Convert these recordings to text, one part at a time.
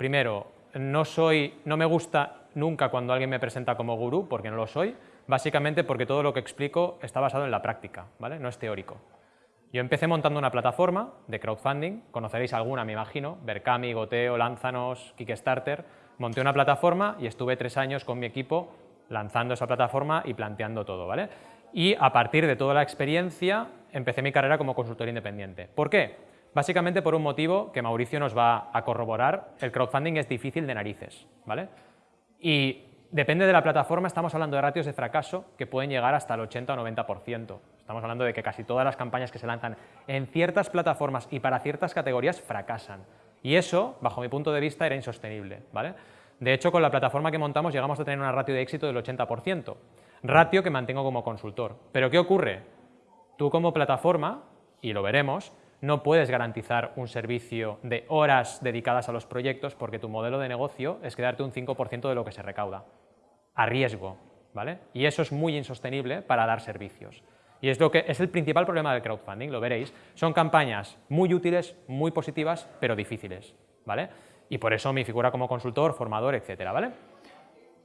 Primero, no, soy, no me gusta nunca cuando alguien me presenta como gurú, porque no lo soy, básicamente porque todo lo que explico está basado en la práctica, ¿vale? no es teórico. Yo empecé montando una plataforma de crowdfunding, conoceréis alguna me imagino, Berkami, Goteo, Lánzanos, Kickstarter, monté una plataforma y estuve tres años con mi equipo lanzando esa plataforma y planteando todo. ¿vale? Y a partir de toda la experiencia empecé mi carrera como consultor independiente. ¿Por qué? Básicamente por un motivo que Mauricio nos va a corroborar, el crowdfunding es difícil de narices. ¿vale? Y depende de la plataforma, estamos hablando de ratios de fracaso que pueden llegar hasta el 80 o 90%. Estamos hablando de que casi todas las campañas que se lanzan en ciertas plataformas y para ciertas categorías fracasan. Y eso, bajo mi punto de vista, era insostenible. ¿vale? De hecho, con la plataforma que montamos llegamos a tener una ratio de éxito del 80%, ratio que mantengo como consultor. Pero ¿qué ocurre? Tú como plataforma, y lo veremos, no puedes garantizar un servicio de horas dedicadas a los proyectos porque tu modelo de negocio es quedarte un 5% de lo que se recauda, a riesgo, ¿vale? Y eso es muy insostenible para dar servicios. Y es, lo que, es el principal problema del crowdfunding, lo veréis. Son campañas muy útiles, muy positivas, pero difíciles, ¿vale? Y por eso mi figura como consultor, formador, etcétera, ¿vale?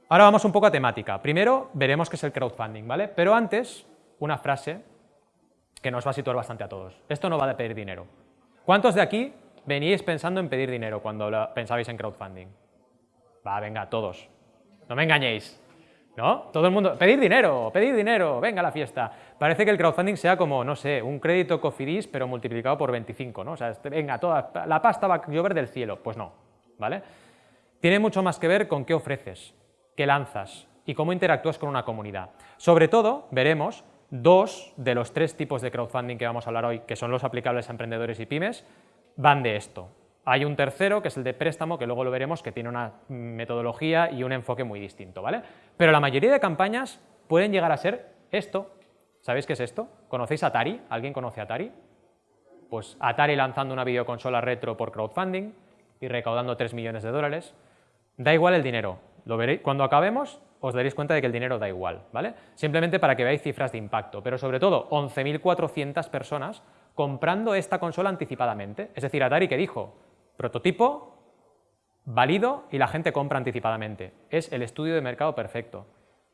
Ahora vamos un poco a temática. Primero veremos qué es el crowdfunding, ¿vale? Pero antes, una frase que nos va a situar bastante a todos. Esto no va de pedir dinero. ¿Cuántos de aquí veníais pensando en pedir dinero cuando pensabais en crowdfunding? Va, venga, todos. No me engañéis. ¿No? Todo el mundo, pedir dinero, pedir dinero, venga a la fiesta. Parece que el crowdfunding sea como, no sé, un crédito Cofidis, pero multiplicado por 25, ¿no? O sea, este, venga, toda, la pasta va a llover del cielo. Pues no, ¿vale? Tiene mucho más que ver con qué ofreces, qué lanzas y cómo interactúas con una comunidad. Sobre todo, veremos dos de los tres tipos de crowdfunding que vamos a hablar hoy, que son los aplicables a emprendedores y pymes, van de esto. Hay un tercero, que es el de préstamo, que luego lo veremos, que tiene una metodología y un enfoque muy distinto, ¿vale? Pero la mayoría de campañas pueden llegar a ser esto. ¿Sabéis qué es esto? ¿Conocéis Atari? ¿Alguien conoce Atari? Pues Atari lanzando una videoconsola retro por crowdfunding y recaudando 3 millones de dólares. Da igual el dinero. Lo veréis. Cuando acabemos os daréis cuenta de que el dinero da igual, ¿vale? Simplemente para que veáis cifras de impacto, pero sobre todo 11.400 personas comprando esta consola anticipadamente. Es decir, Atari que dijo, prototipo, válido y la gente compra anticipadamente. Es el estudio de mercado perfecto.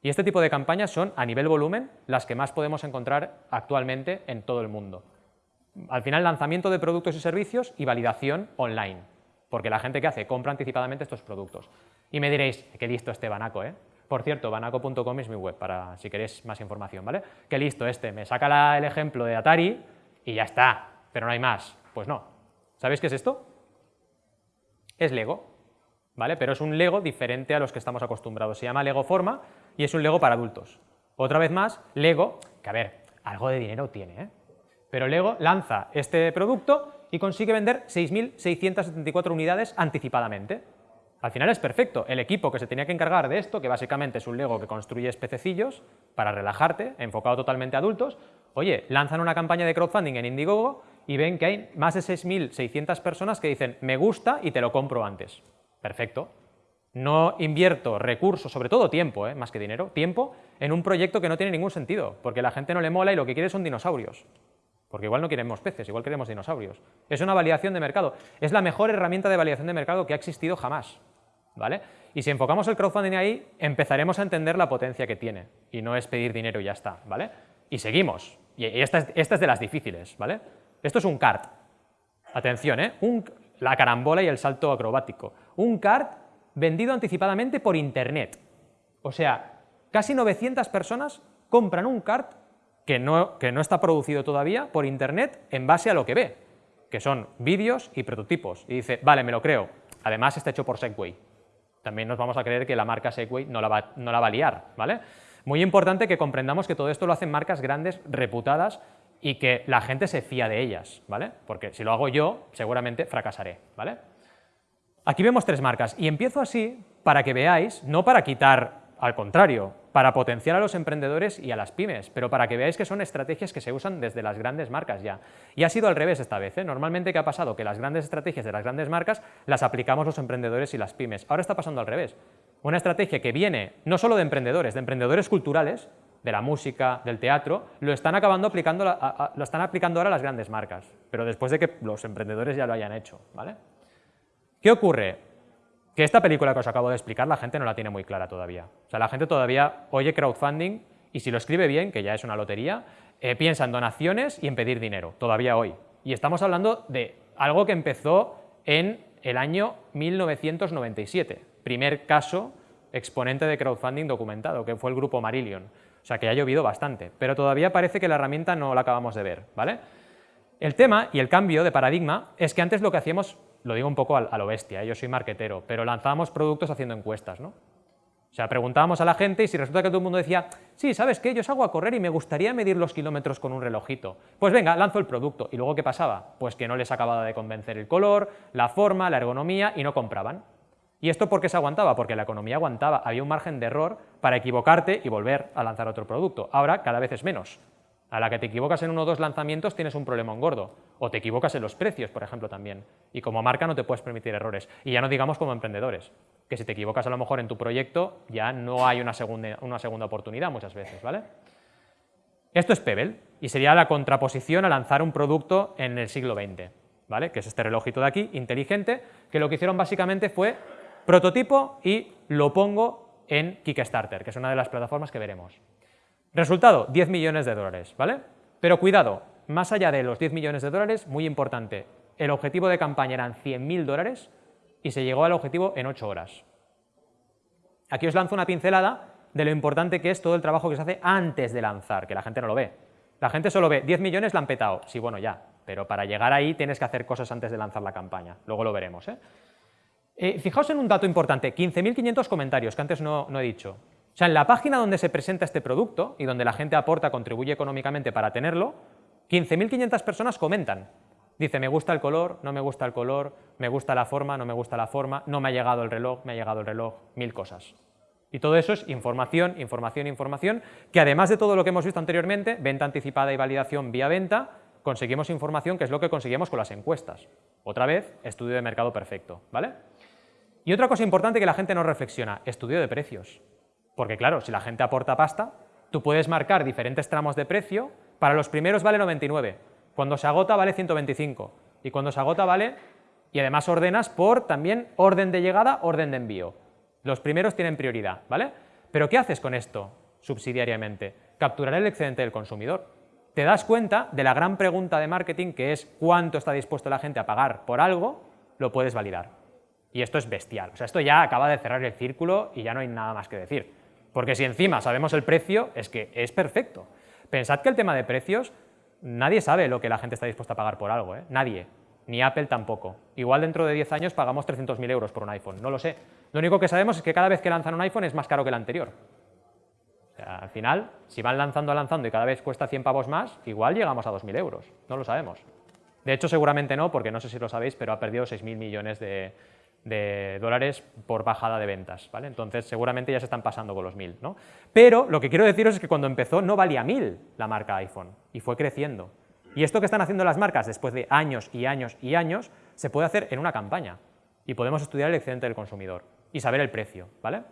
Y este tipo de campañas son, a nivel volumen, las que más podemos encontrar actualmente en todo el mundo. Al final, lanzamiento de productos y servicios y validación online, porque la gente que hace compra anticipadamente estos productos. Y me diréis, qué listo este Banaco, ¿eh? Por cierto, banaco.com es mi web para si queréis más información, ¿vale? Qué listo este, me saca el ejemplo de Atari y ya está, pero no hay más. Pues no. ¿Sabéis qué es esto? Es Lego, ¿vale? Pero es un Lego diferente a los que estamos acostumbrados. Se llama Lego Forma y es un Lego para adultos. Otra vez más, Lego, que a ver, algo de dinero tiene, ¿eh? Pero Lego lanza este producto y consigue vender 6.674 unidades anticipadamente. Al final es perfecto. El equipo que se tenía que encargar de esto, que básicamente es un Lego que construye pececillos para relajarte, enfocado totalmente a adultos, oye, lanzan una campaña de crowdfunding en Indiegogo y ven que hay más de 6.600 personas que dicen me gusta y te lo compro antes. Perfecto. No invierto recursos, sobre todo tiempo, ¿eh? más que dinero, tiempo, en un proyecto que no tiene ningún sentido, porque la gente no le mola y lo que quiere son dinosaurios. Porque igual no queremos peces, igual queremos dinosaurios. Es una validación de mercado. Es la mejor herramienta de validación de mercado que ha existido jamás. ¿Vale? Y si enfocamos el crowdfunding ahí, empezaremos a entender la potencia que tiene, y no es pedir dinero y ya está, ¿vale? Y seguimos, y esta es, esta es de las difíciles, ¿vale? Esto es un kart, atención, ¿eh? la carambola y el salto acrobático, un kart vendido anticipadamente por internet, o sea, casi 900 personas compran un kart que no, que no está producido todavía por internet en base a lo que ve, que son vídeos y prototipos, y dice, vale, me lo creo, además está hecho por Segway, también nos vamos a creer que la marca Segway no la va, no la va a liar, ¿vale? Muy importante que comprendamos que todo esto lo hacen marcas grandes, reputadas, y que la gente se fía de ellas, ¿vale? Porque si lo hago yo, seguramente fracasaré, ¿vale? Aquí vemos tres marcas, y empiezo así para que veáis, no para quitar al contrario, para potenciar a los emprendedores y a las pymes, pero para que veáis que son estrategias que se usan desde las grandes marcas ya. Y ha sido al revés esta vez. ¿eh? Normalmente, ¿qué ha pasado? Que las grandes estrategias de las grandes marcas las aplicamos los emprendedores y las pymes. Ahora está pasando al revés. Una estrategia que viene no solo de emprendedores, de emprendedores culturales, de la música, del teatro, lo están acabando aplicando, lo están aplicando ahora las grandes marcas, pero después de que los emprendedores ya lo hayan hecho. ¿vale? ¿Qué ocurre? Que esta película que os acabo de explicar la gente no la tiene muy clara todavía. O sea, la gente todavía oye crowdfunding y si lo escribe bien, que ya es una lotería, eh, piensa en donaciones y en pedir dinero, todavía hoy. Y estamos hablando de algo que empezó en el año 1997, primer caso exponente de crowdfunding documentado, que fue el grupo Marillion. O sea que ha llovido bastante, pero todavía parece que la herramienta no la acabamos de ver, ¿vale? El tema y el cambio de paradigma es que antes lo que hacíamos, lo digo un poco a, lo bestia, ¿eh? yo soy marquetero, pero lanzábamos productos haciendo encuestas, ¿no? O sea, preguntábamos a la gente y si resulta que todo el mundo decía, sí, ¿sabes qué? Yo salgo a correr y me gustaría medir los kilómetros con un relojito. Pues venga, lanzo el producto. ¿Y luego qué pasaba? Pues que no les acababa de convencer el color, la forma, la ergonomía y no compraban. ¿Y esto por qué se aguantaba? Porque la economía aguantaba, había un margen de error para equivocarte y volver a lanzar otro producto. Ahora cada vez es menos. A la que te equivocas en uno o dos lanzamientos tienes un problema gordo. O te equivocas en los precios, por ejemplo, también. Y como marca no te puedes permitir errores. Y ya no digamos como emprendedores, que si te equivocas a lo mejor en tu proyecto ya no hay una segunda, una segunda oportunidad muchas veces, ¿vale? Esto es Pebble y sería la contraposición a lanzar un producto en el siglo XX, ¿vale? Que es este relojito de aquí, inteligente, que lo que hicieron básicamente fue prototipo y lo pongo en Kickstarter, que es una de las plataformas que veremos. Resultado, 10 millones de dólares, ¿vale? Pero cuidado, más allá de los 10 millones de dólares, muy importante, el objetivo de campaña eran 100.000 dólares y se llegó al objetivo en 8 horas. Aquí os lanzo una pincelada de lo importante que es todo el trabajo que se hace antes de lanzar, que la gente no lo ve. La gente solo ve 10 millones la han petado, sí, bueno, ya, pero para llegar ahí tienes que hacer cosas antes de lanzar la campaña, luego lo veremos. ¿eh? Eh, fijaos en un dato importante, 15.500 comentarios, que antes no, he dicho. O sea, en la página donde se presenta este producto y donde la gente aporta, contribuye económicamente para tenerlo, 15.500 personas comentan. Dice, me gusta el color, no me gusta el color, me gusta la forma, no me gusta la forma, no me ha llegado el reloj, me ha llegado el reloj, mil cosas. Y todo eso es información, información, información, que además de todo lo que hemos visto anteriormente, venta anticipada y validación vía venta, conseguimos información que es lo que conseguimos con las encuestas. Otra vez, estudio de mercado perfecto, ¿vale? Y otra cosa importante que la gente no reflexiona, estudio de precios. Porque claro, si la gente aporta pasta, tú puedes marcar diferentes tramos de precio, para los primeros vale 99, cuando se agota vale 125, y cuando se agota vale, y además ordenas por también orden de llegada, orden de envío. Los primeros tienen prioridad, ¿vale? Pero ¿qué haces con esto subsidiariamente? Capturar el excedente del consumidor. Te das cuenta de la gran pregunta de marketing que es cuánto está dispuesto la gente a pagar por algo, lo puedes validar. Y esto es bestial. O sea, esto ya acaba de cerrar el círculo y ya no hay nada más que decir. Porque si encima sabemos el precio, es que es perfecto. Pensad que el tema de precios, nadie sabe lo que la gente está dispuesta a pagar por algo, ¿eh? nadie, ni Apple tampoco. Igual dentro de 10 años pagamos 300.000 euros por un iPhone, no lo sé. Lo único que sabemos es que cada vez que lanzan un iPhone es más caro que el anterior. al final, si van lanzando, lanzando y cada vez cuesta 100 pavos más, igual llegamos a 2.000 euros, no lo sabemos. De hecho, seguramente no, porque no sé si lo sabéis, pero ha perdido 6.000 millones de, de dólares por bajada de ventas, ¿vale? Entonces seguramente ya se están pasando con los 1000, ¿no? Pero lo que quiero deciros es que cuando empezó no valía 1000 la marca iPhone y fue creciendo. Y esto que están haciendo las marcas después de años y años y años se puede hacer en una campaña y podemos estudiar el excedente del consumidor y saber el precio, ¿vale?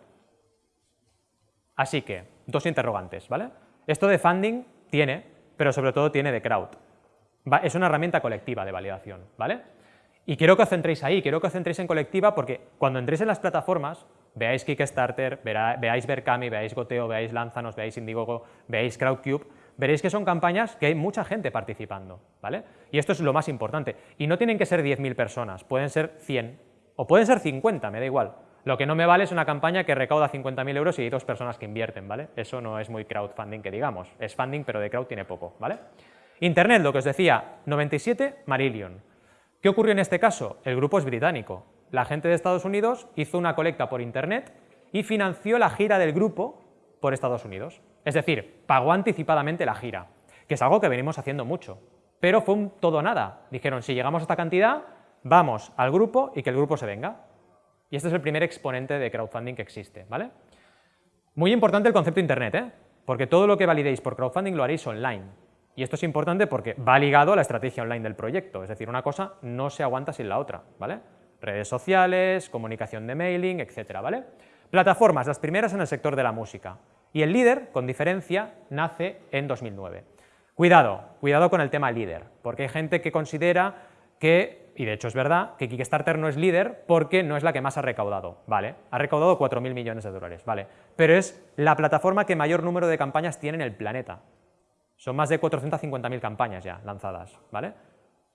Así que, dos interrogantes, ¿vale? Esto de funding tiene, pero sobre todo tiene de crowd. Es una herramienta colectiva de validación, ¿vale? Y quiero que os centréis ahí, quiero que os centréis en colectiva porque cuando entréis en las plataformas, veáis Kickstarter, veáis Berkami, veáis Goteo, veáis Lanzanos, veáis Indiegogo, veáis Crowdcube, veréis que son campañas que hay mucha gente participando, ¿vale? Y esto es lo más importante. Y no tienen que ser 10.000 personas, pueden ser 100 o pueden ser 50, me da igual. Lo que no me vale es una campaña que recauda 50.000 euros y hay dos personas que invierten, ¿vale? Eso no es muy crowdfunding que digamos, es funding pero de crowd tiene poco, ¿vale? Internet, lo que os decía, 97 Marillion, ¿Qué ocurrió en este caso? El grupo es británico. La gente de Estados Unidos hizo una colecta por internet y financió la gira del grupo por Estados Unidos. Es decir, pagó anticipadamente la gira, que es algo que venimos haciendo mucho. Pero fue un todo nada. Dijeron, si llegamos a esta cantidad, vamos al grupo y que el grupo se venga. Y este es el primer exponente de crowdfunding que existe, ¿vale? Muy importante el concepto de internet, ¿eh? Porque todo lo que validéis por crowdfunding lo haréis online. Y esto es importante porque va ligado a la estrategia online del proyecto, es decir, una cosa no se aguanta sin la otra, ¿vale? Redes sociales, comunicación de mailing, etcétera, ¿vale? Plataformas, las primeras en el sector de la música. Y el líder, con diferencia, nace en 2009. Cuidado, cuidado con el tema líder, porque hay gente que considera que y de hecho es verdad, que Kickstarter no es líder porque no es la que más ha recaudado, ¿vale? Ha recaudado 4.000 millones de dólares, ¿vale? Pero es la plataforma que mayor número de campañas tiene en el planeta. Son más de 450.000 campañas ya lanzadas, ¿vale?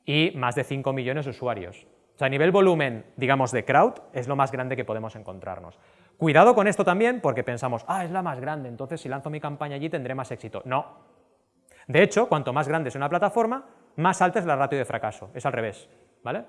Y más de 5 millones de usuarios. O sea, a nivel volumen, digamos, de crowd, es lo más grande que podemos encontrarnos. Cuidado con esto también porque pensamos, ah, es la más grande, entonces si lanzo mi campaña allí tendré más éxito. No. De hecho, cuanto más grande es una plataforma, más alta es la ratio de fracaso. Es al revés. ¿vale?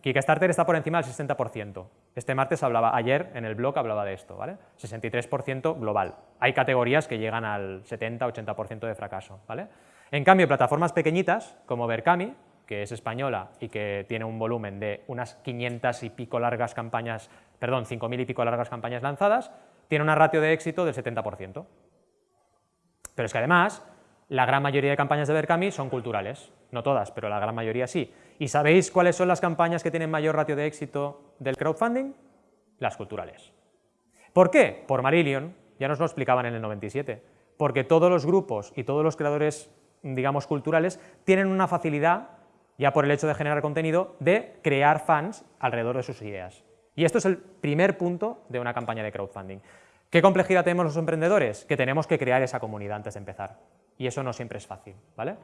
Kickstarter está por encima del 60%. Este martes hablaba, ayer en el blog hablaba de esto, ¿vale? 63% global. Hay categorías que llegan al 70-80% de fracaso, ¿vale? En cambio, plataformas pequeñitas, como Berkami, que es española y que tiene un volumen de unas 500 y pico largas campañas, perdón, 5.000 y pico largas campañas lanzadas, tiene una ratio de éxito del 70%. Pero es que además, la gran mayoría de campañas de Berkami son culturales, no todas, pero la gran mayoría sí. ¿Y sabéis cuáles son las campañas que tienen mayor ratio de éxito del crowdfunding? Las culturales. ¿Por qué? Por Marillion, ya nos lo explicaban en el 97, porque todos los grupos y todos los creadores, digamos, culturales tienen una facilidad, ya por el hecho de generar contenido, de crear fans alrededor de sus ideas. Y esto es el primer punto de una campaña de crowdfunding. ¿Qué complejidad tenemos los emprendedores? Que tenemos que crear esa comunidad antes de empezar. Y eso no siempre es fácil, ¿vale?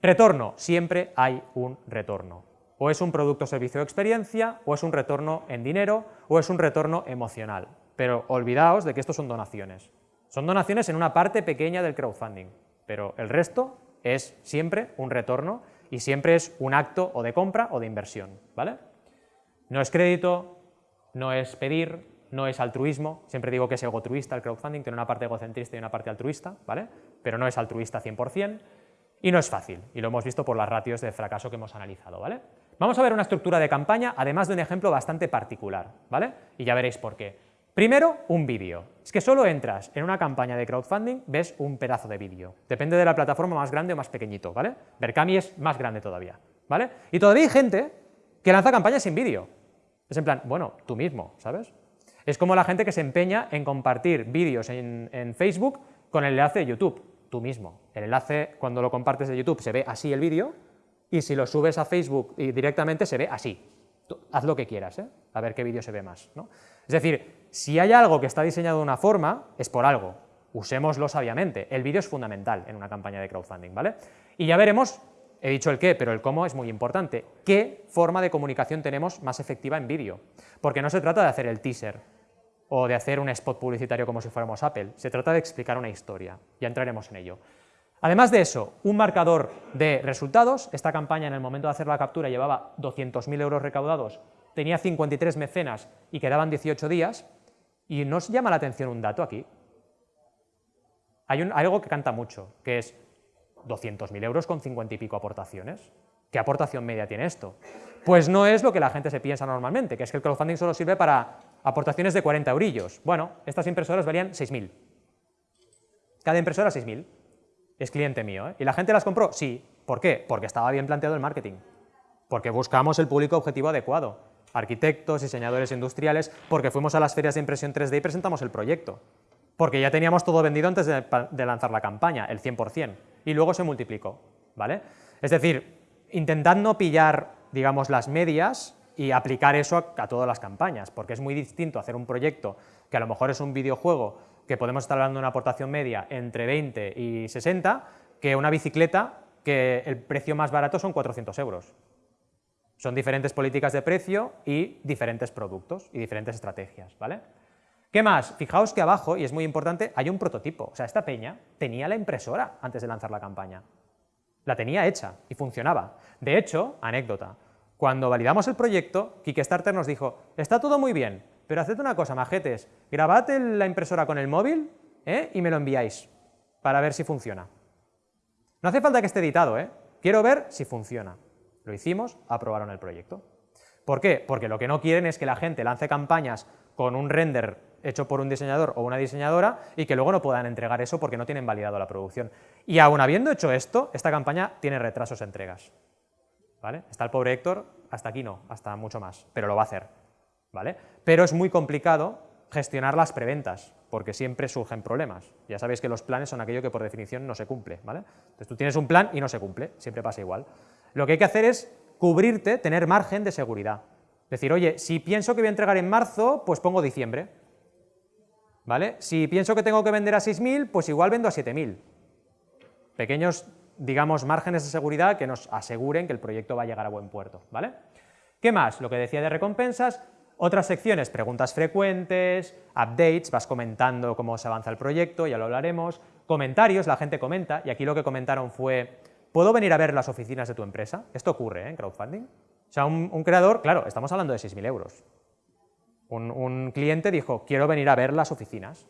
Retorno, siempre hay un retorno. O es un producto, servicio o experiencia, o es un retorno en dinero, o es un retorno emocional. Pero olvidaos de que esto son donaciones. Son donaciones en una parte pequeña del crowdfunding, pero el resto es siempre un retorno y siempre es un acto o de compra o de inversión, ¿vale? No es crédito, no es pedir, no es altruismo, siempre digo que es egotruista el crowdfunding, tiene una parte egocentrista y una parte altruista, ¿vale? Pero no es altruista 100%, y no es fácil, y lo hemos visto por las ratios de fracaso que hemos analizado, ¿vale? Vamos a ver una estructura de campaña, además de un ejemplo bastante particular, ¿vale? Y ya veréis por qué. Primero, un vídeo. Es que solo entras en una campaña de crowdfunding, ves un pedazo de vídeo. Depende de la plataforma más grande o más pequeñito, ¿vale? Berkami es más grande todavía, ¿vale? Y todavía hay gente que lanza campañas sin vídeo. Es en plan, bueno, tú mismo, ¿sabes? Es como la gente que se empeña en compartir vídeos en, en Facebook con el enlace de YouTube tú mismo. El enlace, cuando lo compartes de YouTube, se ve así el vídeo, y si lo subes a Facebook y directamente se ve así. haz lo que quieras, ¿eh? a ver qué vídeo se ve más. ¿no? Es decir, si hay algo que está diseñado de una forma, es por algo. Usémoslo sabiamente. El vídeo es fundamental en una campaña de crowdfunding, ¿vale? Y ya veremos, he dicho el qué, pero el cómo es muy importante. ¿Qué forma de comunicación tenemos más efectiva en vídeo? Porque no se trata de hacer el teaser, o de hacer un spot publicitario como si fuéramos Apple. Se trata de explicar una historia, ya entraremos en ello. Además de eso, un marcador de resultados, esta campaña en el momento de hacer la captura llevaba 200.000 euros recaudados, tenía 53 mecenas y quedaban 18 días, y nos llama la atención un dato aquí. Hay, un, algo que canta mucho, que es 200.000 euros con 50 y pico aportaciones. ¿Qué aportación media tiene esto? Pues no es lo que la gente se piensa normalmente, que es que el crowdfunding solo sirve para aportaciones de 40 eurillos. Bueno, estas impresoras valían 6.000. Cada impresora 6.000. Es cliente mío. ¿eh? ¿Y la gente las compró? Sí. ¿Por qué? Porque estaba bien planteado el marketing. Porque buscamos el público objetivo adecuado. Arquitectos, diseñadores industriales, porque fuimos a las ferias de impresión 3D y presentamos el proyecto. Porque ya teníamos todo vendido antes de, de lanzar la campaña, el 100%. Y luego se multiplicó. ¿vale? Es decir, intentad no pillar, digamos, las medias y aplicar eso a, todas las campañas, porque es muy distinto hacer un proyecto que a lo mejor es un videojuego que podemos estar hablando de una aportación media entre 20 y 60, que una bicicleta que el precio más barato son 400 euros. Son diferentes políticas de precio y diferentes productos y diferentes estrategias, ¿vale? ¿Qué más? Fijaos que abajo, y es muy importante, hay un prototipo. O sea, esta peña tenía la impresora antes de lanzar la campaña. La tenía hecha y funcionaba. De hecho, anécdota, cuando validamos el proyecto, Kickstarter nos dijo, está todo muy bien, pero haced una cosa, majetes, grabad la impresora con el móvil ¿eh? y me lo enviáis para ver si funciona. No hace falta que esté editado, ¿eh? quiero ver si funciona. Lo hicimos, aprobaron el proyecto. ¿Por qué? Porque lo que no quieren es que la gente lance campañas con un render hecho por un diseñador o una diseñadora y que luego no puedan entregar eso porque no tienen validado la producción. Y aún habiendo hecho esto, esta campaña tiene retrasos entregas. Está el pobre Héctor, hasta aquí no, hasta mucho más, pero lo va a hacer, ¿vale? Pero es muy complicado gestionar las preventas, porque siempre surgen problemas. Ya sabéis que los planes son aquello que por definición no se cumple, ¿vale? Entonces tú tienes un plan y no se cumple, siempre pasa igual. Lo que hay que hacer es cubrirte, tener margen de seguridad. Decir, oye, si pienso que voy a entregar en marzo, pues pongo diciembre. ¿Vale? Si pienso que tengo que vender a 6.000, pues igual vendo a 7.000. Pequeños, digamos, márgenes de seguridad que nos aseguren que el proyecto va a llegar a buen puerto. ¿Vale? ¿Qué más? Lo que decía de recompensas, otras secciones, preguntas frecuentes, updates, vas comentando cómo se avanza el proyecto, ya lo hablaremos, comentarios, la gente comenta, y aquí lo que comentaron fue, ¿puedo venir a ver las oficinas de tu empresa? Esto ocurre ¿eh? en crowdfunding. O sea, un, creador, claro, estamos hablando de 6.000 euros. Un, un cliente dijo, quiero venir a ver las oficinas.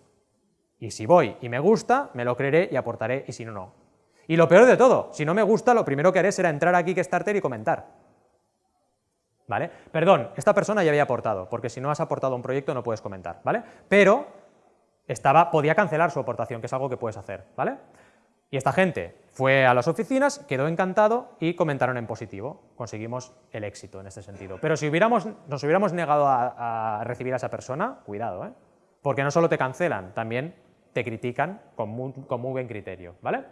Y si voy y me gusta, me lo creeré y aportaré, y si no, no. Y lo peor de todo, si no me gusta, lo primero que haré será entrar aquí Kickstarter y comentar. ¿vale? Perdón, esta persona ya había aportado, porque si no has aportado un proyecto no puedes comentar, ¿vale? Pero estaba, podía cancelar su aportación, que es algo que puedes hacer, ¿vale? Y esta gente fue a las oficinas, quedó encantado y comentaron en positivo. Conseguimos el éxito en este sentido. Pero si hubiéramos, nos hubiéramos negado a, recibir a esa persona, cuidado, ¿eh? porque no solo te cancelan, también te critican con muy, con muy buen criterio, ¿vale?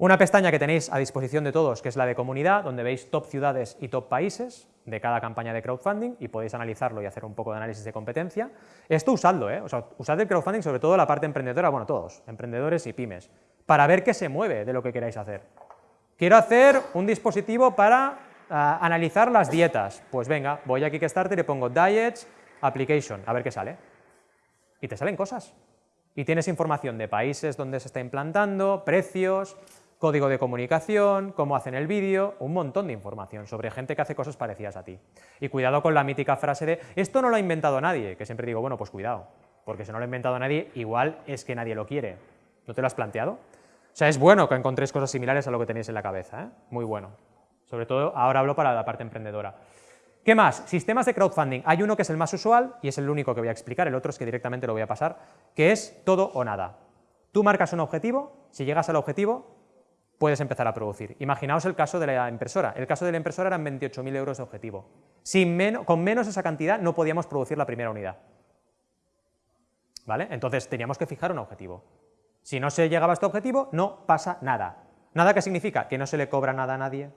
Una pestaña que tenéis a disposición de todos, que es la de comunidad, donde veis top ciudades y top países de cada campaña de crowdfunding y podéis analizarlo y hacer un poco de análisis de competencia. Esto usadlo, ¿eh? usad el crowdfunding, sobre todo la parte emprendedora, bueno, todos, emprendedores y pymes, para ver qué se mueve de lo que queráis hacer. Quiero hacer un dispositivo para ah, analizar las dietas. Pues venga, voy a Kickstarter y pongo Diets Application, a ver qué sale. Y te salen cosas. Y tienes información de países donde se está implantando, precios, código de comunicación, cómo hacen el vídeo, un montón de información sobre gente que hace cosas parecidas a ti. Y cuidado con la mítica frase de, esto no lo ha inventado nadie, que siempre digo, bueno, pues cuidado, porque si no lo ha inventado nadie, igual es que nadie lo quiere. ¿No te lo has planteado? O sea, es bueno que encontréis cosas similares a lo que tenéis en la cabeza, ¿eh? muy bueno. Sobre todo, ahora hablo para la parte emprendedora. ¿Qué más? Sistemas de crowdfunding. Hay uno que es el más usual y es el único que voy a explicar, el otro es que directamente lo voy a pasar, que es todo o nada. Tú marcas un objetivo, si llegas al objetivo, puedes empezar a producir. Imaginaos el caso de la impresora. El caso de la impresora eran 28.000 euros de objetivo. Sin con menos esa cantidad no podíamos producir la primera unidad. ¿Vale? Entonces teníamos que fijar un objetivo. Si no se llegaba a este objetivo, no pasa nada. ¿Nada qué significa? Que no se le cobra nada a nadie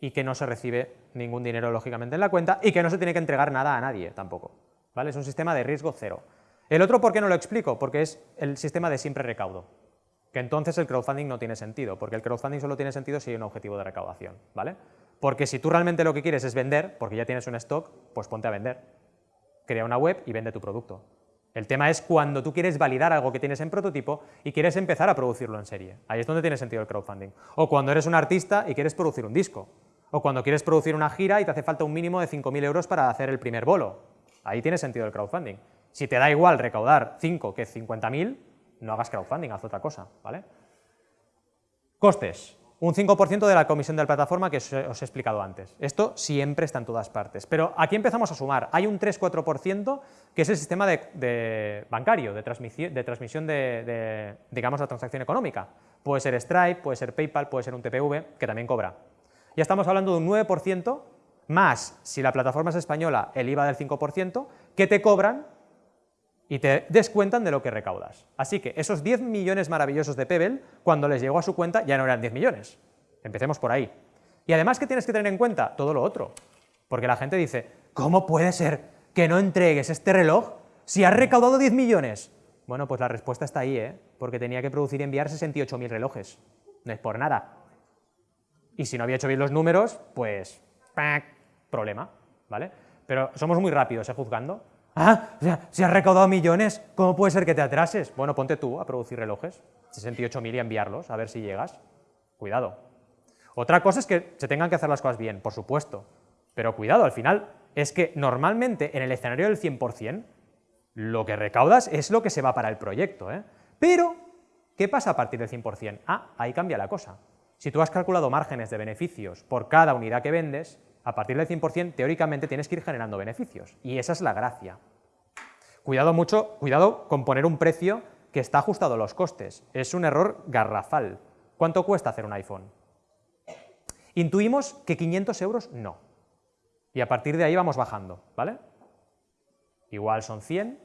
y que no se recibe ningún dinero lógicamente en la cuenta y que no se tiene que entregar nada a nadie tampoco. ¿Vale? Es un sistema de riesgo cero. El otro, ¿por qué no lo explico? Porque es el sistema de siempre recaudo que entonces el crowdfunding no tiene sentido, porque el crowdfunding solo tiene sentido si hay un objetivo de recaudación, ¿vale? Porque si tú realmente lo que quieres es vender, porque ya tienes un stock, pues ponte a vender. Crea una web y vende tu producto. El tema es cuando tú quieres validar algo que tienes en prototipo y quieres empezar a producirlo en serie. Ahí es donde tiene sentido el crowdfunding. O cuando eres un artista y quieres producir un disco. O cuando quieres producir una gira y te hace falta un mínimo de 5.000 euros para hacer el primer bolo. Ahí tiene sentido el crowdfunding. Si te da igual recaudar 5 que 50.000, no hagas crowdfunding, haz otra cosa, ¿vale? Costes, un 5% de la comisión de la plataforma que os, he explicado antes. Esto siempre está en todas partes, pero aquí empezamos a sumar. Hay un 3-4% que es el sistema bancario, de transmisión, de, transmisión de, digamos, la transacción económica. Puede ser Stripe, puede ser PayPal, puede ser un TPV, que también cobra. Ya estamos hablando de un 9%, más, si la plataforma es española, el IVA del 5%, que te cobran y te descuentan de lo que recaudas. Así que esos 10 millones maravillosos de Pebble, cuando les llegó a su cuenta, ya no eran 10 millones. Empecemos por ahí. Y además, ¿qué tienes que tener en cuenta? Todo lo otro. Porque la gente dice, ¿cómo puede ser que no entregues este reloj si has recaudado 10 millones? Bueno, pues la respuesta está ahí, ¿eh? porque tenía que producir y enviar 68.000 relojes. No es por nada. Y si no había hecho bien los números, pues, problema, ¿vale? Pero somos muy rápidos, ¿eh? Juzgando. Ah, si has recaudado millones, ¿cómo puede ser que te atrases? Bueno, ponte tú a producir relojes, 68.000 y enviarlos, a ver si llegas. Cuidado. Otra cosa es que se tengan que hacer las cosas bien, por supuesto, pero cuidado, al final es que normalmente en el escenario del 100%, lo que recaudas es lo que se va para el proyecto. ¿eh? Pero, ¿qué pasa a partir del 100%? Ah, ahí cambia la cosa. Si tú has calculado márgenes de beneficios por cada unidad que vendes, a partir del 100% teóricamente tienes que ir generando beneficios, y esa es la gracia. Cuidado mucho, cuidado con poner un precio que está ajustado a los costes, es un error garrafal. ¿Cuánto cuesta hacer un iPhone? Intuimos que 500 euros no, y a partir de ahí vamos bajando, ¿vale? Igual son 100,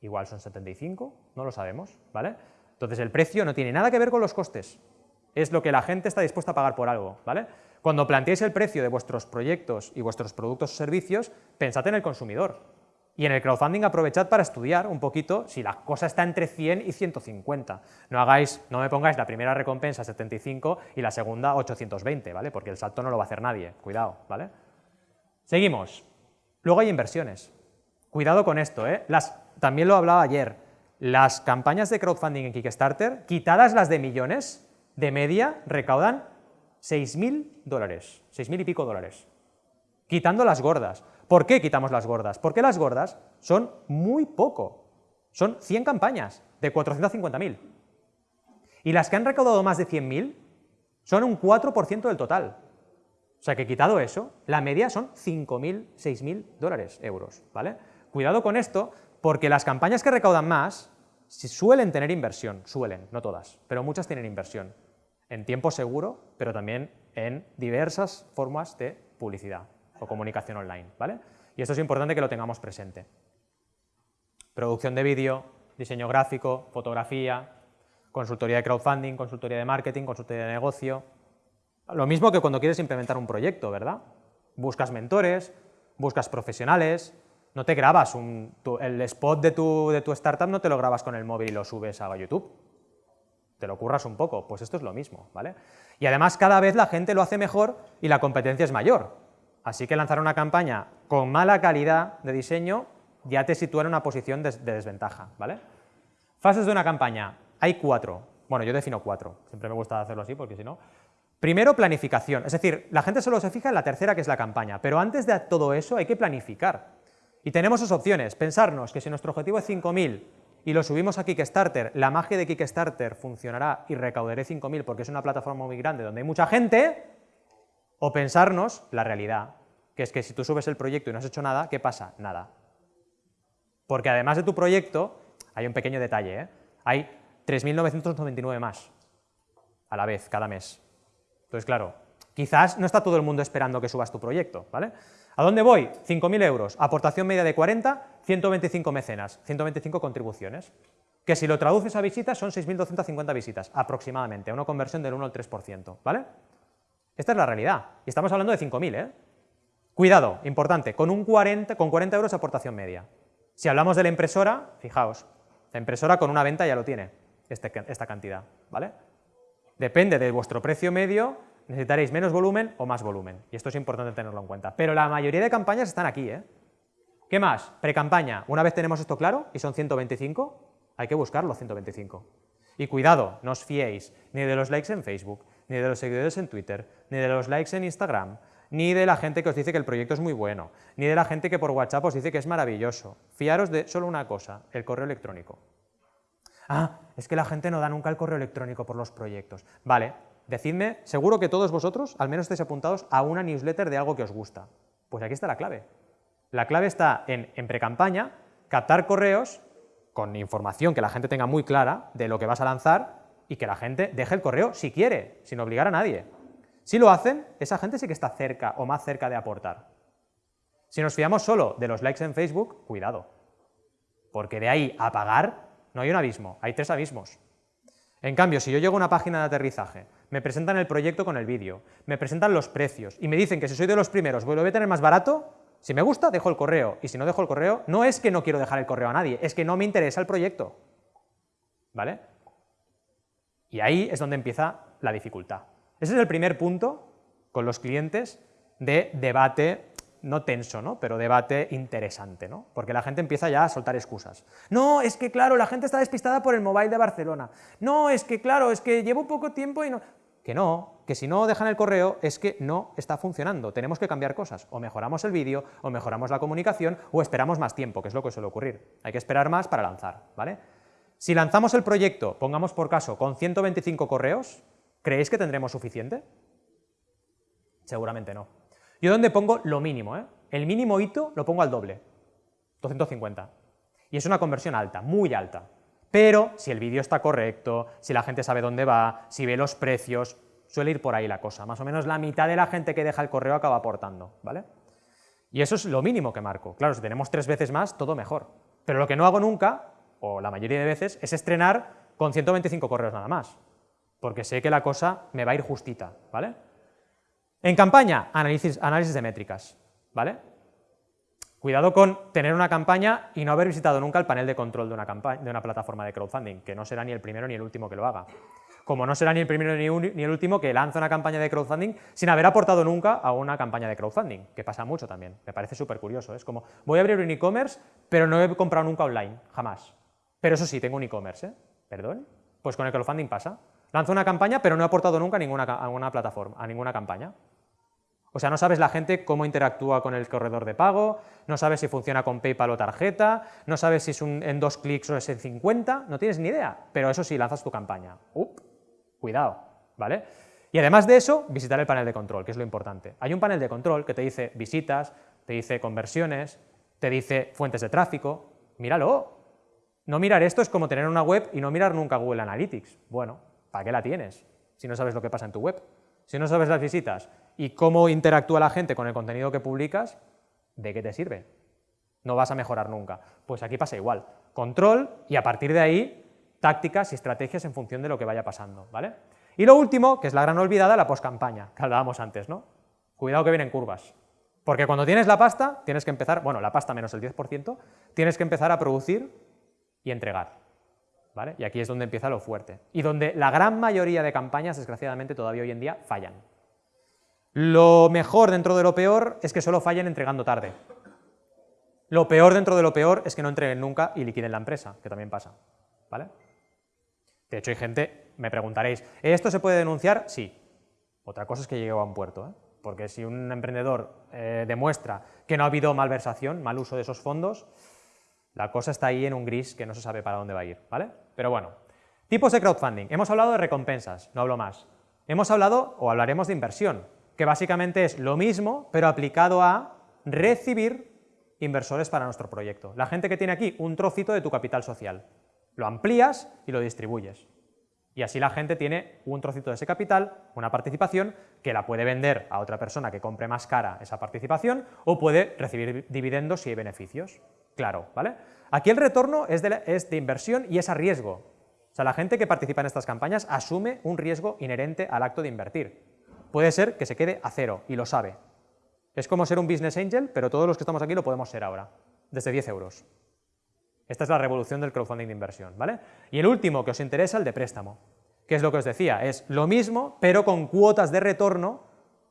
igual son 75, no lo sabemos, ¿vale? Entonces el precio no tiene nada que ver con los costes, es lo que la gente está dispuesta a pagar por algo, ¿vale? Cuando planteéis el precio de vuestros proyectos y vuestros productos o servicios, pensad en el consumidor. Y en el crowdfunding aprovechad para estudiar un poquito si la cosa está entre 100 y 150. No hagáis, no me pongáis la primera recompensa 75 y la segunda 820, ¿vale? Porque el salto no lo va a hacer nadie, cuidado, ¿vale? Seguimos. Luego hay inversiones. Cuidado con esto, ¿eh? Las, también lo hablaba ayer. Las campañas de crowdfunding en Kickstarter, quitadas las de millones, de media recaudan 6.000 dólares, 6.000 y pico dólares, quitando las gordas. ¿Por qué quitamos las gordas? Porque las gordas son muy poco, son 100 campañas de 450.000. Y las que han recaudado más de 100.000 son un 4% del total. O sea que quitado eso, la media son 5.000, 6.000 dólares, euros, ¿vale? Cuidado con esto, porque las campañas que recaudan más suelen tener inversión, suelen, no todas, pero muchas tienen inversión en tiempo seguro, pero también en diversas formas de publicidad o comunicación online, ¿vale? Y esto es importante que lo tengamos presente. Producción de vídeo, diseño gráfico, fotografía, consultoría de crowdfunding, consultoría de marketing, consultoría de negocio. Lo mismo que cuando quieres implementar un proyecto, ¿verdad? Buscas mentores, buscas profesionales, no te grabas el spot de tu, de tu startup, no te lo grabas con el móvil y lo subes a YouTube te lo curras un poco, pues esto es lo mismo, ¿vale? Y además cada vez la gente lo hace mejor y la competencia es mayor, así que lanzar una campaña con mala calidad de diseño ya te sitúa en una posición de, desventaja, ¿vale? Fases de una campaña, hay cuatro, bueno, yo defino cuatro, siempre me gusta hacerlo así porque si no... Primero, planificación, es decir, la gente solo se fija en la tercera que es la campaña, pero antes de todo eso hay que planificar. Y tenemos dos opciones, pensarnos que si nuestro objetivo es 5.000 y lo subimos a Kickstarter, la magia de Kickstarter funcionará y recaudaré 5.000 porque es una plataforma muy grande donde hay mucha gente, o pensarnos la realidad, que es que si tú subes el proyecto y no has hecho nada, ¿qué pasa? Nada. Porque además de tu proyecto, hay un pequeño detalle, ¿eh? hay 3.999 más a la vez, cada mes. Entonces, claro, quizás no está todo el mundo esperando que subas tu proyecto, ¿vale? ¿A dónde voy? 5.000 euros, aportación media de 40, 125 mecenas, 125 contribuciones, que si lo traduces a visitas son 6.250 visitas, aproximadamente, una conversión del 1 al 3%, ¿vale? Esta es la realidad, y estamos hablando de 5.000, ¿eh? Cuidado, importante, con, un 40, con 40 euros aportación media. Si hablamos de la impresora, fijaos, la impresora con una venta ya lo tiene, este, esta cantidad, ¿vale? Depende de vuestro precio medio, necesitaréis menos volumen o más volumen, y esto es importante tenerlo en cuenta. Pero la mayoría de campañas están aquí, ¿eh? ¿Qué más? Pre-campaña. Una vez tenemos esto claro, y son 125, hay que buscar los 125. Y cuidado, no os fiéis ni de los likes en Facebook, ni de los seguidores en Twitter, ni de los likes en Instagram, ni de la gente que os dice que el proyecto es muy bueno, ni de la gente que por WhatsApp os dice que es maravilloso. Fiaros de solo una cosa, el correo electrónico. Ah, es que la gente no da nunca el correo electrónico por los proyectos. Vale, decidme, seguro que todos vosotros al menos estáis apuntados a una newsletter de algo que os gusta. Pues aquí está la clave. La clave está en, en pre-campaña, captar correos con información que la gente tenga muy clara de lo que vas a lanzar y que la gente deje el correo si quiere, sin obligar a nadie. Si lo hacen, esa gente sí que está cerca o más cerca de aportar. Si nos fiamos solo de los likes en Facebook, cuidado, porque de ahí a pagar no hay un abismo, hay tres abismos. En cambio, si yo llego a una página de aterrizaje, me presentan el proyecto con el vídeo, me presentan los precios y me dicen que si soy de los primeros voy a tener más barato, si me gusta, dejo el correo, y si no dejo el correo, no es que no quiero dejar el correo a nadie, es que no me interesa el proyecto. ¿Vale? Y ahí es donde empieza la dificultad. Ese es el primer punto con los clientes de debate, no tenso, ¿no? pero debate interesante, ¿no? porque la gente empieza ya a soltar excusas. No, es que claro, la gente está despistada por el mobile de Barcelona. No, es que claro, es que llevo poco tiempo y no... Que no, que si no dejan el correo es que no está funcionando, tenemos que cambiar cosas, o mejoramos el vídeo, o mejoramos la comunicación, o esperamos más tiempo, que es lo que suele ocurrir. Hay que esperar más para lanzar, ¿vale? Si lanzamos el proyecto, pongamos por caso, con 125 correos, ¿creéis que tendremos suficiente? Seguramente no. Yo donde pongo lo mínimo, ¿eh? El mínimo hito lo pongo al doble, 250. Y es una conversión alta, muy alta. Pero si el vídeo está correcto, si la gente sabe dónde va, si ve los precios, suele ir por ahí la cosa. Más o menos la mitad de la gente que deja el correo acaba aportando, ¿vale? Y eso es lo mínimo que marco. Claro, si tenemos tres veces más, todo mejor. Pero lo que no hago nunca, o la mayoría de veces, es estrenar con 125 correos nada más. porque sé que la cosa me va a ir justita, ¿vale? En campaña, análisis, de métricas, ¿vale? Cuidado con tener una campaña y no haber visitado nunca el panel de control de una, plataforma de crowdfunding, que no será ni el primero ni el último que lo haga. Como no será ni el primero ni, el último que lanza una campaña de crowdfunding sin haber aportado nunca a una campaña de crowdfunding, que pasa mucho también, me parece súper curioso. Es como, voy a abrir un e-commerce, pero no he comprado nunca online, jamás. Pero eso sí, tengo un e-commerce, ¿eh? ¿Perdón? Pues con el crowdfunding pasa. Lanzo una campaña, pero no he aportado nunca a ninguna, a plataforma, a ninguna campaña. O sea, no sabes la gente cómo interactúa con el corredor de pago, no sabes si funciona con PayPal o tarjeta, no sabes si es en dos clics o es en 50, no tienes ni idea, pero eso sí, lanzas tu campaña. Up, cuidado, ¿vale? Y además de eso, visitar el panel de control, que es lo importante. Hay un panel de control que te dice visitas, te dice conversiones, te dice fuentes de tráfico, míralo. No mirar esto es como tener una web y no mirar nunca Google Analytics. Bueno, ¿para qué la tienes si no sabes lo que pasa en tu web? Si no sabes las visitas y cómo interactúa la gente con el contenido que publicas, ¿de qué te sirve? No vas a mejorar nunca. Pues aquí pasa igual. Control y a partir de ahí tácticas y estrategias en función de lo que vaya pasando, ¿vale? Y lo último, que es la gran olvidada, la postcampaña, que hablábamos antes, ¿no? Cuidado que vienen curvas. Porque cuando tienes la pasta, tienes que empezar, bueno, la pasta menos el 10%, tienes que empezar a producir y entregar. Y aquí es donde empieza lo fuerte. Y donde la gran mayoría de campañas, desgraciadamente, todavía hoy en día fallan. Lo mejor dentro de lo peor es que solo fallen entregando tarde. Lo peor dentro de lo peor es que no entreguen nunca y liquiden la empresa, que también pasa. ¿vale? De hecho, hay gente, me preguntaréis, ¿esto se puede denunciar? Sí. Otra cosa es que llegue a un puerto, ¿eh? porque si un emprendedor eh, demuestra que no ha habido malversación, mal uso de esos fondos, la cosa está ahí en un gris que no se sabe para dónde va a ir, ¿vale? Pero bueno, tipos de crowdfunding. Hemos hablado de recompensas, no hablo más. Hemos hablado, o hablaremos de inversión, que básicamente es lo mismo, pero aplicado a recibir inversores para nuestro proyecto. La gente que tiene aquí un trocito de tu capital social. Lo amplías y lo distribuyes. Y así la gente tiene un trocito de ese capital, una participación, que la puede vender a otra persona que compre más cara esa participación o puede recibir dividendos hay beneficios. Claro, ¿vale? Aquí el retorno es de, inversión y es a riesgo. O sea, la gente que participa en estas campañas asume un riesgo inherente al acto de invertir puede ser que se quede a cero y lo sabe. Es como ser un business angel, pero todos los que estamos aquí lo podemos ser ahora, desde 10 euros. Esta es la revolución del crowdfunding de inversión, ¿vale? Y el último que os interesa, el de préstamo, que es lo que os decía, es lo mismo, pero con cuotas de retorno,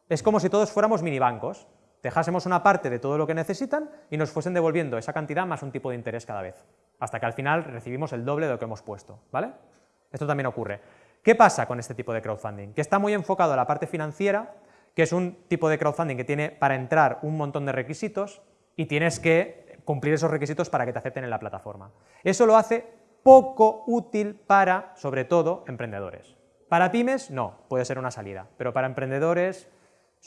es como si todos fuéramos minibancos, dejásemos una parte de todo lo que necesitan y nos fuesen devolviendo esa cantidad más un tipo de interés cada vez, hasta que al final recibimos el doble de lo que hemos puesto, ¿vale? Esto también ocurre. ¿Qué pasa con este tipo de crowdfunding? Que está muy enfocado a la parte financiera, que es un tipo de crowdfunding que tiene para entrar un montón de requisitos y tienes que cumplir esos requisitos para que te acepten en la plataforma. Eso lo hace poco útil para, sobre todo, emprendedores. Para pymes, no, puede ser una salida, pero para emprendedores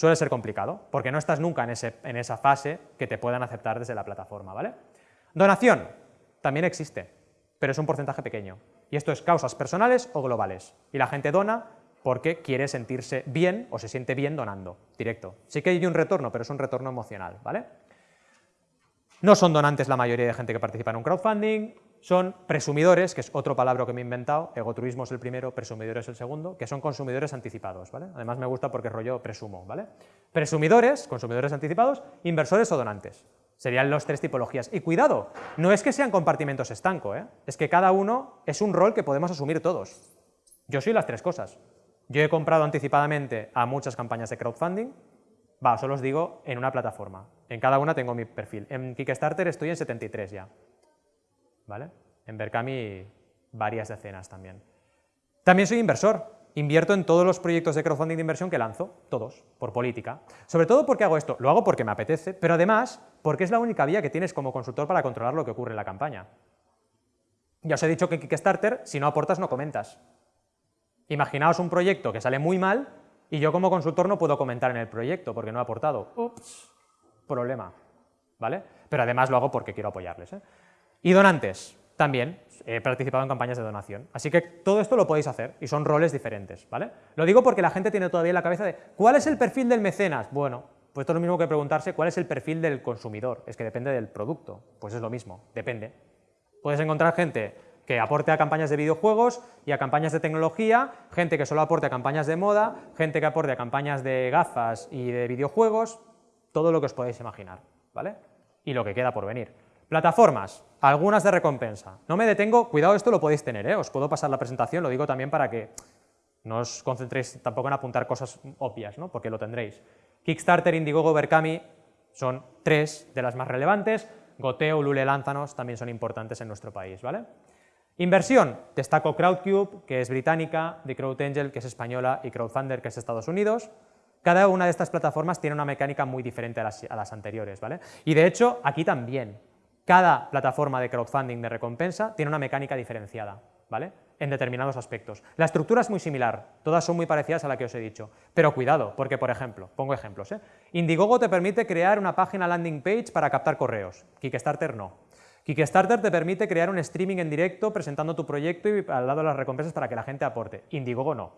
suele ser complicado, porque no estás nunca en, en esa fase que te puedan aceptar desde la plataforma, ¿vale? Donación, también existe, pero es un porcentaje pequeño. Y esto es causas personales o globales. Y la gente dona porque quiere sentirse bien o se siente bien donando, directo. Sí que hay un retorno, pero es un retorno emocional, ¿vale? No son donantes la mayoría de gente que participa en un crowdfunding, son presumidores, que es otro palabra que me he inventado, egotruismo es el primero, presumidores es el segundo, que son consumidores anticipados, ¿vale? Además me gusta porque rollo presumo, ¿vale? Presumidores, consumidores anticipados, inversores o donantes. Serían las tres tipologías. Y cuidado, no es que sean compartimentos estancos, ¿eh? es que cada uno es un rol que podemos asumir todos. Yo soy las tres cosas. Yo he comprado anticipadamente a muchas campañas de crowdfunding, va, solo os digo, en una plataforma. En cada una tengo mi perfil. En Kickstarter estoy en 73 ya. ¿Vale? En Berkami varias decenas también. También soy inversor invierto en todos los proyectos de crowdfunding de inversión que lanzo, todos, por política. Sobre todo porque hago esto, lo hago porque me apetece, pero además porque es la única vía que tienes como consultor para controlar lo que ocurre en la campaña. Ya os he dicho que Kickstarter, si no aportas, no comentas. Imaginaos un proyecto que sale muy mal y yo como consultor no puedo comentar en el proyecto porque no he aportado. Ups, problema. ¿Vale? Pero además lo hago porque quiero apoyarles. ¿eh? Y donantes, también he participado en campañas de donación. Así que todo esto lo podéis hacer y son roles diferentes, ¿vale? Lo digo porque la gente tiene todavía en la cabeza de ¿cuál es el perfil del mecenas? Bueno, pues esto es lo mismo que preguntarse cuál es el perfil del consumidor. Es que depende del producto. Pues es lo mismo, depende. Puedes encontrar gente que aporte a campañas de videojuegos y a campañas de tecnología, gente que solo aporte a campañas de moda, gente que aporte a campañas de gafas y de videojuegos, todo lo que os podéis imaginar, ¿vale? Y lo que queda por venir. Plataformas, algunas de recompensa. No me detengo, cuidado, esto lo podéis tener, ¿eh? os puedo pasar la presentación, lo digo también para que no os concentréis tampoco en apuntar cosas obvias, ¿no? porque lo tendréis. Kickstarter, Indiegogo, Berkami son tres de las más relevantes, Goteo, Lule, Lánzanos también son importantes en nuestro país, ¿vale? Inversión, destaco Crowdcube, que es británica, The Crowd Angel, que es española, y Crowdfunder, que es Estados Unidos. Cada una de estas plataformas tiene una mecánica muy diferente a las, anteriores, ¿vale? Y de hecho, aquí también, cada plataforma de crowdfunding de recompensa tiene una mecánica diferenciada, ¿vale? En determinados aspectos. La estructura es muy similar, todas son muy parecidas a la que os he dicho, pero cuidado, porque por ejemplo, pongo ejemplos, ¿eh? Indiegogo te permite crear una página landing page para captar correos, Kickstarter no. Kickstarter te permite crear un streaming en directo presentando tu proyecto y al lado las recompensas para que la gente aporte. Indiegogo no.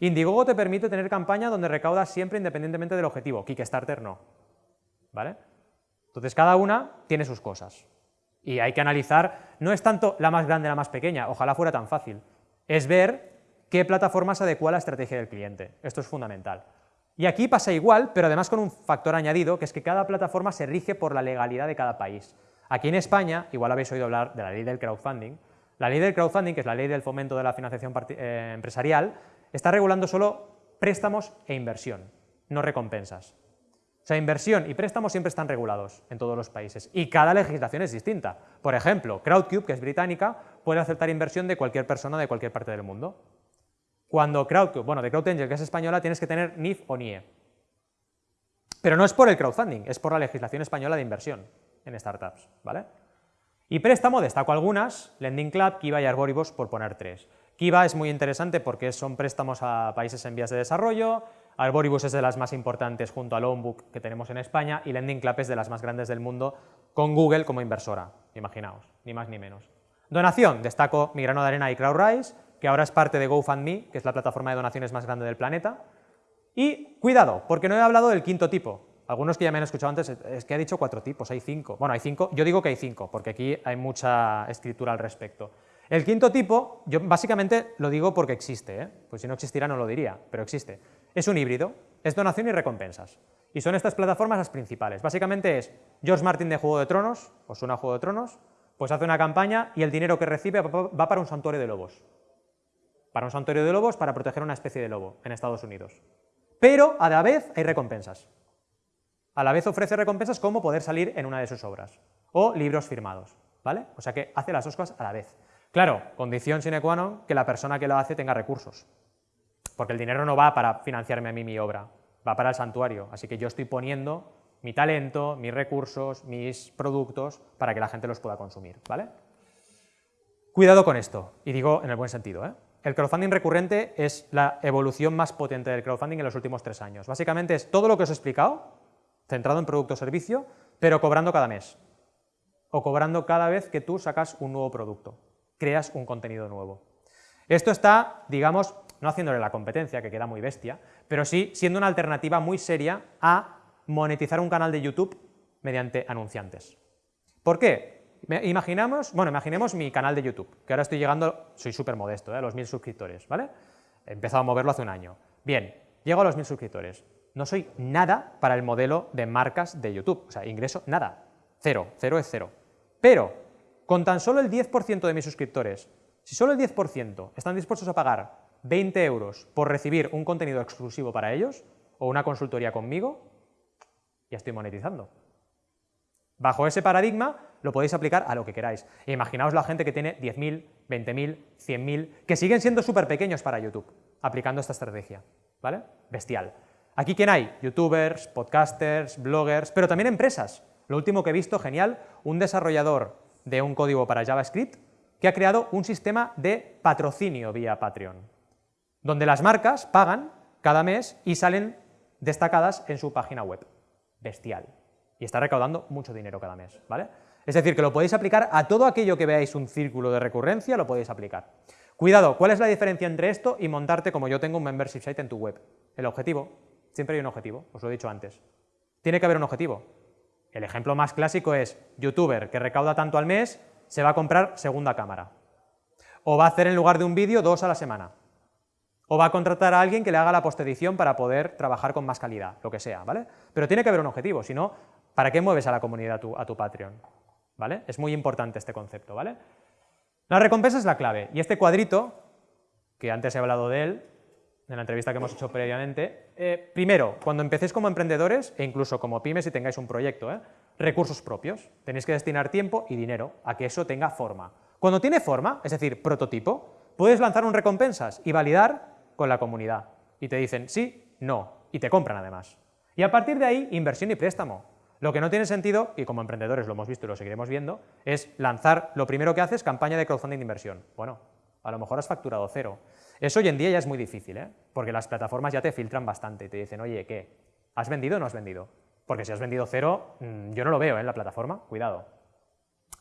Indiegogo te permite tener campaña donde recaudas siempre independientemente del objetivo. Kickstarter no. ¿Vale? Entonces cada una tiene sus cosas. Y hay que analizar, no es tanto la más grande, la más pequeña, ojalá fuera tan fácil, es ver qué plataforma se adecua a la estrategia del cliente. Esto es fundamental. Y aquí pasa igual, pero además con un factor añadido, que es que cada plataforma se rige por la legalidad de cada país. Aquí en España, igual habéis oído hablar de la ley del crowdfunding, la ley del crowdfunding, que es la ley del fomento de la financiación eh, empresarial, está regulando solo préstamos e inversión, no recompensas. O sea, inversión y préstamos siempre están regulados en todos los países y cada legislación es distinta. Por ejemplo, Crowdcube, que es británica, puede aceptar inversión de cualquier persona de cualquier parte del mundo. Cuando Crowdcube, bueno, de CrowdAngel, que es española, tienes que tener NIF o NIE. Pero no es por el crowdfunding, es por la legislación española de inversión en startups, ¿vale? Y préstamo, destaco algunas, Lending Club, Kiva y Arboribus, por poner tres. Kiva es muy interesante porque son préstamos a países en vías de desarrollo, Arboribus es de las más importantes junto a Loanbook que tenemos en España y Lending Club es de las más grandes del mundo con Google como inversora, imaginaos, ni más ni menos. Donación, destaco Mi Grano de Arena y CrowdRise, que ahora es parte de GoFundMe, que es la plataforma de donaciones más grande del planeta. Y cuidado, porque no he hablado del quinto tipo, algunos que ya me han escuchado antes, es que ha dicho cuatro tipos, hay cinco. Bueno, hay cinco, yo digo que hay cinco, porque aquí hay mucha escritura al respecto. El quinto tipo, yo básicamente lo digo porque existe, ¿eh? pues si no existiera no lo diría, pero existe. Es un híbrido, es donación y recompensas. Y son estas plataformas las principales. Básicamente es George Martin de Juego de Tronos, os suena Juego de Tronos, pues hace una campaña y el dinero que recibe va para un santuario de lobos. Para un santuario de lobos para proteger una especie de lobo en Estados Unidos. Pero a la vez hay recompensas. A la vez ofrece recompensas como poder salir en una de sus obras o libros firmados, ¿vale? O sea que hace las dos cosas a la vez. Claro, condición sine qua non que la persona que lo hace tenga recursos, porque el dinero no va para financiarme a mí mi obra, va para el santuario, así que yo estoy poniendo mi talento, mis recursos, mis productos para que la gente los pueda consumir, ¿vale? Cuidado con esto, y digo en el buen sentido, ¿eh? El crowdfunding recurrente es la evolución más potente del crowdfunding en los últimos tres años. Básicamente es todo lo que os he explicado, centrado en producto o servicio, pero cobrando cada mes o cobrando cada vez que tú sacas un nuevo producto, creas un contenido nuevo. Esto está, digamos, no haciéndole la competencia, que queda muy bestia, pero sí siendo una alternativa muy seria a monetizar un canal de YouTube mediante anunciantes. ¿Por qué? Imaginamos, bueno, imaginemos mi canal de YouTube, que ahora estoy llegando, soy súper modesto, ¿eh? a los mil suscriptores, ¿vale? He empezado a moverlo hace un año. Bien, llego a los mil suscriptores no soy nada para el modelo de marcas de YouTube, o sea, ingreso nada, cero, cero es cero. Pero, con tan solo el 10% de mis suscriptores, si solo el 10% están dispuestos a pagar 20 euros por recibir un contenido exclusivo para ellos, o una consultoría conmigo, ya estoy monetizando. Bajo ese paradigma lo podéis aplicar a lo que queráis. imaginaos la gente que tiene 10.000, 20.000, 100.000, que siguen siendo súper pequeños para YouTube, aplicando esta estrategia. ¿Vale? Bestial. Aquí, ¿quién hay? Youtubers, podcasters, bloggers, pero también empresas. Lo último que he visto, genial, un desarrollador de un código para JavaScript que ha creado un sistema de patrocinio vía Patreon, donde las marcas pagan cada mes y salen destacadas en su página web. Bestial. Y está recaudando mucho dinero cada mes, ¿vale? Es decir, que lo podéis aplicar a todo aquello que veáis un círculo de recurrencia, lo podéis aplicar. Cuidado, ¿cuál es la diferencia entre esto y montarte como yo tengo un membership site en tu web? El objetivo, Siempre hay un objetivo, os lo he dicho antes. Tiene que haber un objetivo. El ejemplo más clásico es youtuber que recauda tanto al mes, se va a comprar segunda cámara. O va a hacer en lugar de un vídeo dos a la semana. O va a contratar a alguien que le haga la postedición para poder trabajar con más calidad, lo que sea, ¿vale? Pero tiene que haber un objetivo, si no, ¿para qué mueves a la comunidad a tu, Patreon? ¿Vale? Es muy importante este concepto, ¿vale? La recompensa es la clave, y este cuadrito, que antes he hablado de él, en la entrevista que hemos hecho previamente, eh, primero, cuando empecéis como emprendedores, e incluso como pymes y tengáis un proyecto, ¿eh? recursos propios, tenéis que destinar tiempo y dinero a que eso tenga forma. Cuando tiene forma, es decir, prototipo, puedes lanzar un recompensas y validar con la comunidad. Y te dicen sí, no, y te compran además. Y a partir de ahí, inversión y préstamo. Lo que no tiene sentido, y como emprendedores lo hemos visto y lo seguiremos viendo, es lanzar, lo primero que haces, campaña de crowdfunding de inversión. Bueno, a lo mejor has facturado cero. Eso hoy en día ya es muy difícil, ¿eh? porque las plataformas ya te filtran bastante y te dicen, oye, ¿qué? ¿Has vendido o no has vendido? Porque si has vendido cero, mm, yo no lo veo ¿eh? en la plataforma, cuidado.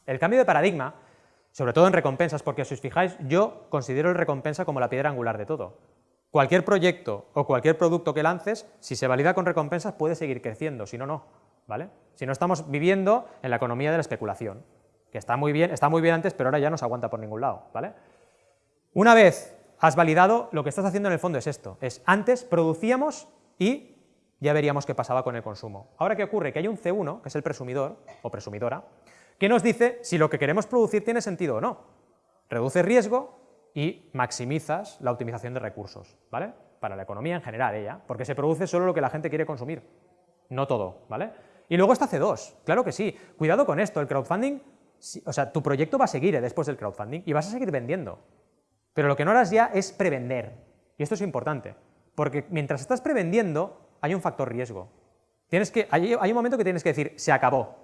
El cambio de paradigma, sobre todo en recompensas, porque si os fijáis, yo considero el recompensa como la piedra angular de todo. Cualquier proyecto o cualquier producto que lances, si se valida con recompensas, puede seguir creciendo, si no, no. ¿vale? Si no estamos viviendo en la economía de la especulación, que está muy bien, está muy bien antes, pero ahora ya no se aguanta por ningún lado. ¿vale? Una vez has validado, lo que estás haciendo en el fondo es esto, es antes producíamos y ya veríamos qué pasaba con el consumo. Ahora, ¿qué ocurre? Que hay un C1, que es el presumidor o presumidora, que nos dice si lo que queremos producir tiene sentido o no. Reduce riesgo y maximizas la optimización de recursos, ¿vale? Para la economía en general, ella, porque se produce solo lo que la gente quiere consumir, no todo, ¿vale? Y luego está C2, claro que sí. Cuidado con esto, el crowdfunding, o sea, tu proyecto va a seguir ¿eh? después del crowdfunding y vas a seguir vendiendo. Pero lo que no harás ya es prevender, y esto es importante, porque mientras estás prevendiendo hay un factor riesgo. Tienes que, hay, hay un momento que tienes que decir, se acabó,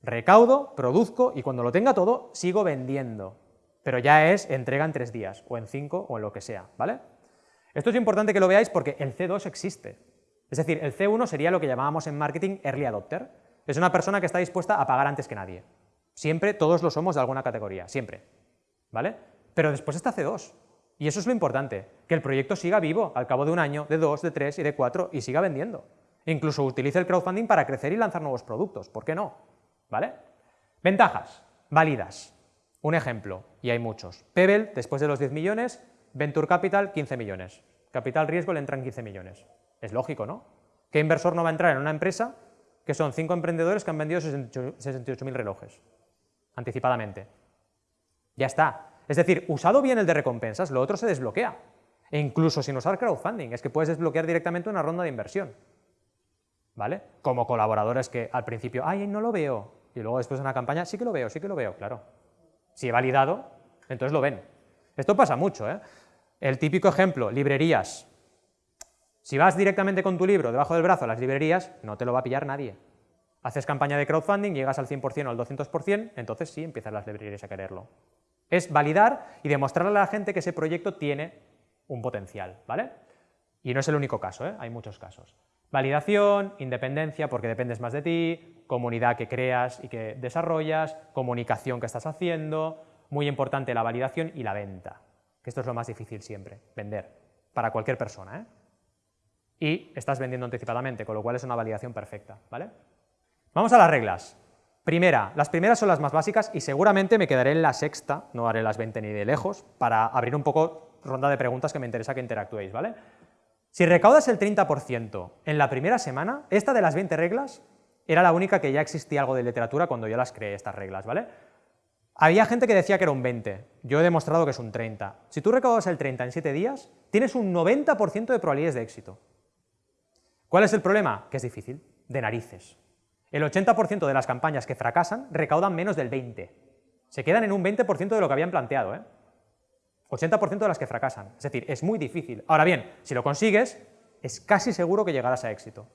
recaudo, produzco y cuando lo tenga todo sigo vendiendo pero ya es entrega en tres días, o en cinco, o en lo que sea, ¿vale? Esto es importante que lo veáis porque el C2 existe. Es decir, el C1 sería lo que llamábamos en marketing early adopter. Es una persona que está dispuesta a pagar antes que nadie. Siempre todos lo somos de alguna categoría, siempre. ¿Vale? Pero después está C2. Y eso es lo importante, que el proyecto siga vivo al cabo de un año, de dos, de tres y de cuatro y siga vendiendo. incluso utilice el crowdfunding para crecer y lanzar nuevos productos, ¿por qué no? ¿Vale? Ventajas, válidas. Un ejemplo, y hay muchos. Pebble, después de los 10 millones, Venture Capital, 15 millones. Capital Riesgo le entran 15 millones. Es lógico, ¿no? ¿Qué inversor no va a entrar en una empresa que son cinco emprendedores que han vendido 68.000 relojes anticipadamente? Ya está. Es decir, usado bien el de recompensas, lo otro se desbloquea. E incluso sin usar crowdfunding, es que puedes desbloquear directamente una ronda de inversión. ¿Vale? Como colaboradores que al principio, ay, no lo veo, y luego después de una campaña, sí que lo veo, sí que lo veo, claro. Si he validado, entonces lo ven. Esto pasa mucho, ¿eh? El típico ejemplo, librerías. Si vas directamente con tu libro debajo del brazo a las librerías, no te lo va a pillar nadie. Haces campaña de crowdfunding, llegas al 100% o al 200%, entonces sí empiezan las librerías a quererlo. Es validar y demostrarle a la gente que ese proyecto tiene un potencial, ¿vale? Y no es el único caso, ¿eh? hay muchos casos. Validación, independencia, porque dependes más de ti, comunidad que creas y que desarrollas, comunicación que estás haciendo, muy importante la validación y la venta, que esto es lo más difícil siempre, vender, para cualquier persona. ¿eh? Y estás vendiendo anticipadamente, con lo cual es una validación perfecta. ¿vale? Vamos a las reglas. Primera, las primeras son las más básicas y seguramente me quedaré en la sexta, no haré las 20 ni de lejos, para abrir un poco ronda de preguntas que me interesa que interactuéis, ¿vale? Si recaudas el 30% en la primera semana, esta de las 20 reglas era la única que ya existía algo de literatura cuando yo las creé, estas reglas, ¿vale? Había gente que decía que era un 20, yo he demostrado que es un 30. Si tú recaudas el 30 en 7 días, tienes un 90% de probabilidades de éxito. ¿Cuál es el problema? Que es difícil, de narices. El 80% de las campañas que fracasan recaudan menos del 20. Se quedan en un 20% de lo que habían planteado, ¿eh? 80% de las que fracasan. Es decir, es muy difícil. Ahora bien, si lo consigues, es casi seguro que llegarás a éxito.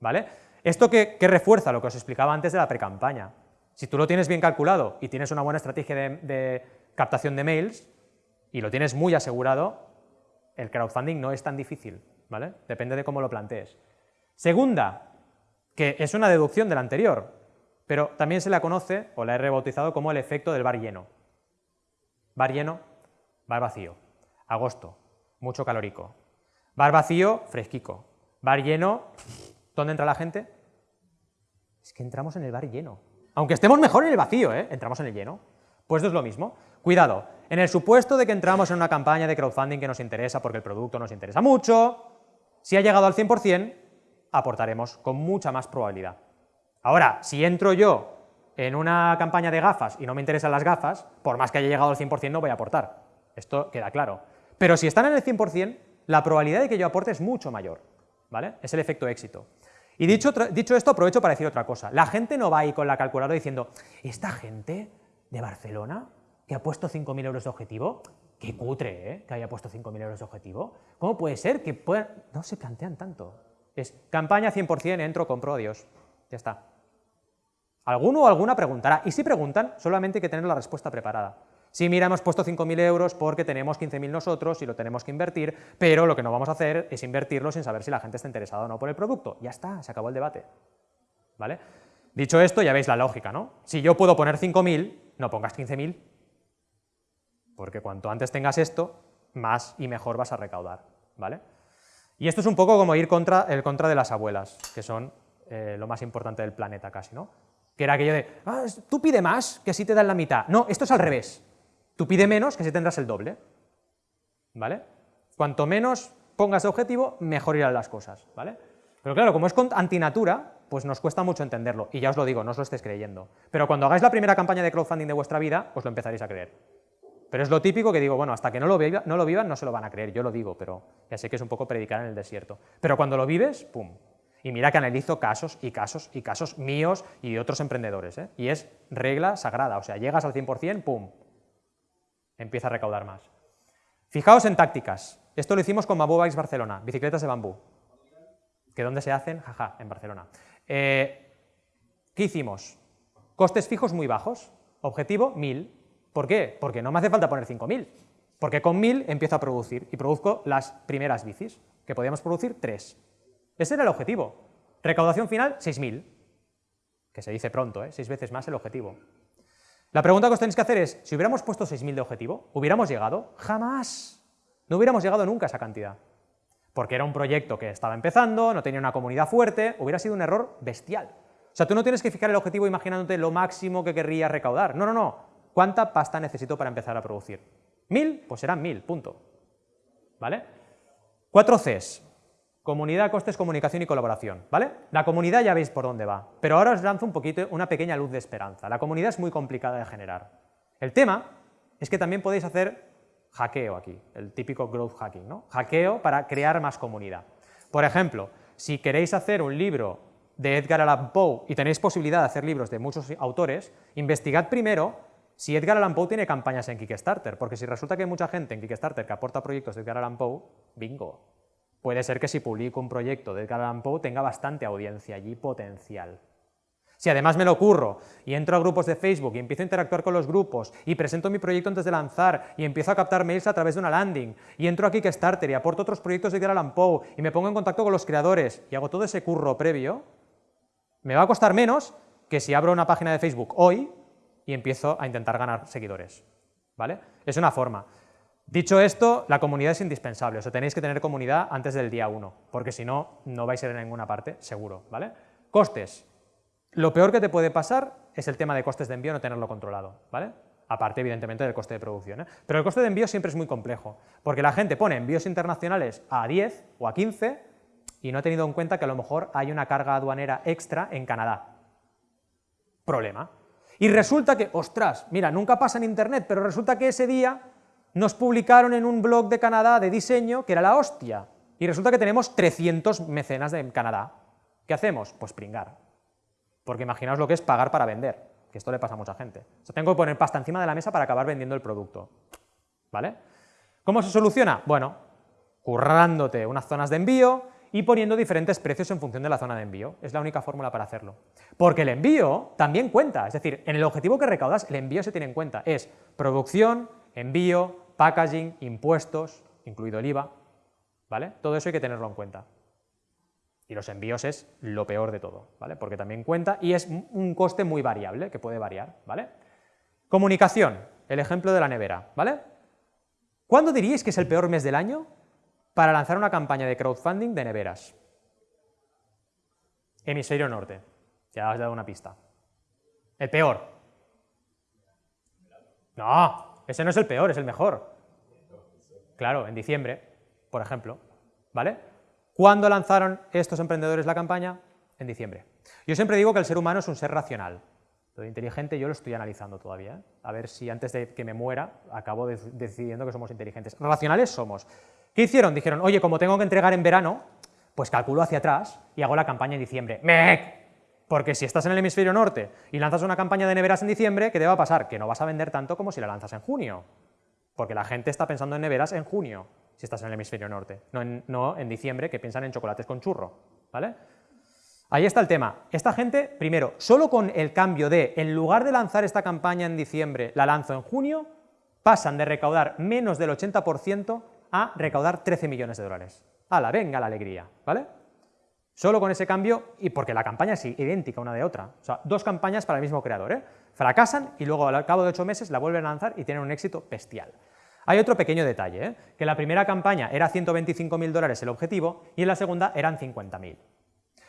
¿Vale? Esto que, refuerza lo que os explicaba antes de la precampaña. Si tú lo tienes bien calculado y tienes una buena estrategia de, de captación de mails y lo tienes muy asegurado, el crowdfunding no es tan difícil, ¿vale? Depende de cómo lo plantees. Segunda, que es una deducción de la anterior, pero también se la conoce, o la he rebautizado como el efecto del bar lleno. Bar lleno, bar vacío. Agosto, mucho calórico. Bar vacío, fresquico. Bar lleno, ¿dónde entra la gente? Es que entramos en el bar lleno. Aunque estemos mejor en el vacío, ¿eh? entramos en el lleno. Pues esto es lo mismo. cuidado, en el supuesto de que entramos en una campaña de crowdfunding que nos interesa porque el producto nos interesa mucho, si ha llegado al 100%, aportaremos con mucha más probabilidad. Ahora, si entro yo en una campaña de gafas y no me interesan las gafas, por más que haya llegado al 100% no voy a aportar. Esto queda claro. Pero si están en el 100%, la probabilidad de que yo aporte es mucho mayor. ¿vale? Es el efecto éxito. Y dicho, dicho esto, aprovecho para decir otra cosa. La gente no va ahí con la calculadora diciendo, esta gente de Barcelona que ha puesto 5.000 euros de objetivo, qué cutre, ¿eh? que haya puesto 5.000 euros de objetivo. ¿Cómo puede ser que? No se plantean tanto. Es campaña 100%, entro, compro, adiós. Ya está. Alguno o alguna preguntará, y si preguntan, solamente hay que tener la respuesta preparada. Si mira, hemos puesto 5.000 euros porque tenemos 15.000 nosotros y lo tenemos que invertir, pero lo que no vamos a hacer es invertirlo sin saber si la gente está interesada o no por el producto. Ya está, se acabó el debate. ¿Vale? Dicho esto, ya veis la lógica, ¿no? Si yo puedo poner 5.000, no pongas 15.000, porque cuanto antes tengas esto, más y mejor vas a recaudar, ¿vale? Y esto es un poco como ir contra el contra de las abuelas, que son eh, lo más importante del planeta casi, ¿no? Que era aquello de, ah, tú pide más, que así te dan la mitad. No, esto es al revés. Tú pide menos, que así tendrás el doble. ¿Vale? Cuanto menos pongas de objetivo, mejor irán las cosas, ¿vale? Pero claro, como es antinatura, pues nos cuesta mucho entenderlo, y ya os lo digo, no os lo estéis creyendo. Pero cuando hagáis la primera campaña de crowdfunding de vuestra vida, os lo empezaréis a creer. Pero es lo típico que digo, bueno, hasta que no lo, no lo vivan no se lo van a creer, yo lo digo, pero ya sé que es un poco predicar en el desierto. Pero cuando lo vives, ¡pum! Y mira que analizo casos y casos y casos míos y de otros emprendedores, ¿eh? y es regla sagrada, o sea, llegas al 100%, ¡pum! Empieza a recaudar más. Fijaos en tácticas. Esto lo hicimos con Bamboo Bikes Barcelona, bicicletas de bambú. ¿Que dónde se hacen? Jaja, en Barcelona. Eh, ¿Qué hicimos? Costes fijos muy bajos. Objetivo, 1000. ¿Por qué? Porque no me hace falta poner 5000. Porque con 1000 empiezo a producir y produzco las primeras bicis, que podíamos producir 3. Ese era el objetivo. Recaudación final, 6.000. Que se dice pronto, ¿eh? seis veces más el objetivo. La pregunta que os tenéis que hacer es, si hubiéramos puesto 6.000 de objetivo, ¿hubiéramos llegado? ¡Jamás! No hubiéramos llegado nunca a esa cantidad. Porque era un proyecto que estaba empezando, no tenía una comunidad fuerte, hubiera sido un error bestial. O sea, tú no tienes que fijar el objetivo imaginándote lo máximo que querrías recaudar. No, no, no. ¿Cuánta pasta necesito para empezar a producir? ¿Mil? Pues serán mil, punto. ¿Vale? Cuatro Cs. Comunidad, costes, comunicación y colaboración, ¿vale? La comunidad ya veis por dónde va, pero ahora os lanzo un poquito una pequeña luz de esperanza. La comunidad es muy complicada de generar. El tema es que también podéis hacer hackeo aquí, el típico growth hacking, ¿no? Hackeo para crear más comunidad. Por ejemplo, si queréis hacer un libro de Edgar Allan Poe y tenéis posibilidad de hacer libros de muchos autores, investigad primero si Edgar Allan Poe tiene campañas en Kickstarter, porque si resulta que hay mucha gente en Kickstarter que aporta proyectos de Edgar Allan Poe, bingo, puede ser que si publico un proyecto de Edgar Allan tenga bastante audiencia allí potencial. Si además me lo ocurro y entro a grupos de Facebook y empiezo a interactuar con los grupos y presento mi proyecto antes de lanzar y empiezo a captar mails a través de una landing y entro a Kickstarter y aporto otros proyectos de Edgar Allan Poe y me pongo en contacto con los creadores y hago todo ese curro previo, me va a costar menos que si abro una página de Facebook hoy y empiezo a intentar ganar seguidores. ¿Vale? Es una forma. Dicho esto, la comunidad es indispensable, o sea, tenéis que tener comunidad antes del día 1, porque si no, no vais a ir a ninguna parte, seguro, ¿vale? Costes. Lo peor que te puede pasar es el tema de costes de envío no tenerlo controlado, ¿vale? Aparte, evidentemente, del coste de producción. ¿eh? Pero el coste de envío siempre es muy complejo, porque la gente pone envíos internacionales a 10 o a 15 y no ha tenido en cuenta que a lo mejor hay una carga aduanera extra en Canadá. Problema. Y resulta que, ostras, mira, nunca pasa en Internet, pero resulta que ese día nos publicaron en un blog de Canadá de diseño que era la hostia. Y resulta que tenemos 300 mecenas de Canadá. ¿Qué hacemos? Pues pringar. Porque imaginaos lo que es pagar para vender, que esto le pasa a mucha gente. Tengo que poner pasta encima de la mesa para acabar vendiendo el producto. ¿Vale? ¿Cómo se soluciona? Bueno, currándote unas zonas de envío y poniendo diferentes precios en función de la zona de envío. Es la única fórmula para hacerlo. Porque el envío también cuenta, es decir, en el objetivo que recaudas, el envío se tiene en cuenta. Es producción, envío, packaging, impuestos, incluido el IVA, ¿vale? Todo eso hay que tenerlo en cuenta. Y los envíos es lo peor de todo, ¿vale? Porque también cuenta y es un coste muy variable, que puede variar, ¿vale? Comunicación, el ejemplo de la nevera, ¿vale? ¿Cuándo diríais que es el peor mes del año para lanzar una campaña de crowdfunding de neveras? Hemisferio norte, ya he dado una pista. El peor. No, ese no es el peor, es el mejor. Claro, en diciembre, por ejemplo, ¿vale? ¿Cuándo lanzaron estos emprendedores la campaña? En diciembre. Yo siempre digo que el ser humano es un ser racional. Lo inteligente yo lo estoy analizando todavía, ¿eh? a ver si antes de que me muera acabo decidiendo que somos inteligentes. Racionales somos. ¿Qué hicieron? Dijeron, oye, como tengo que entregar en verano, pues calculo hacia atrás y hago la campaña en diciembre. ¡Mec! Porque si estás en el hemisferio norte y lanzas una campaña de neveras en diciembre, ¿qué te va a pasar? Que no vas a vender tanto como si la lanzas en junio. Porque la gente está pensando en neveras en junio, si estás en el hemisferio norte, no en, diciembre, que piensan en chocolates con churro. ¿vale? Ahí está el tema. Esta gente, primero, solo con el cambio de, en lugar de lanzar esta campaña en diciembre, la lanzo en junio, pasan de recaudar menos del 80% a recaudar 13 millones de dólares. ¡Hala, venga la alegría! ¿Vale? Solo con ese cambio, y porque la campaña es idéntica una de otra. O sea, dos campañas para el mismo creador, ¿eh? Fracasan y luego al cabo de ocho meses la vuelven a lanzar y tienen un éxito bestial. Hay otro pequeño detalle, ¿eh? que la primera campaña era 125.000 dólares el objetivo y en la segunda eran 50.000.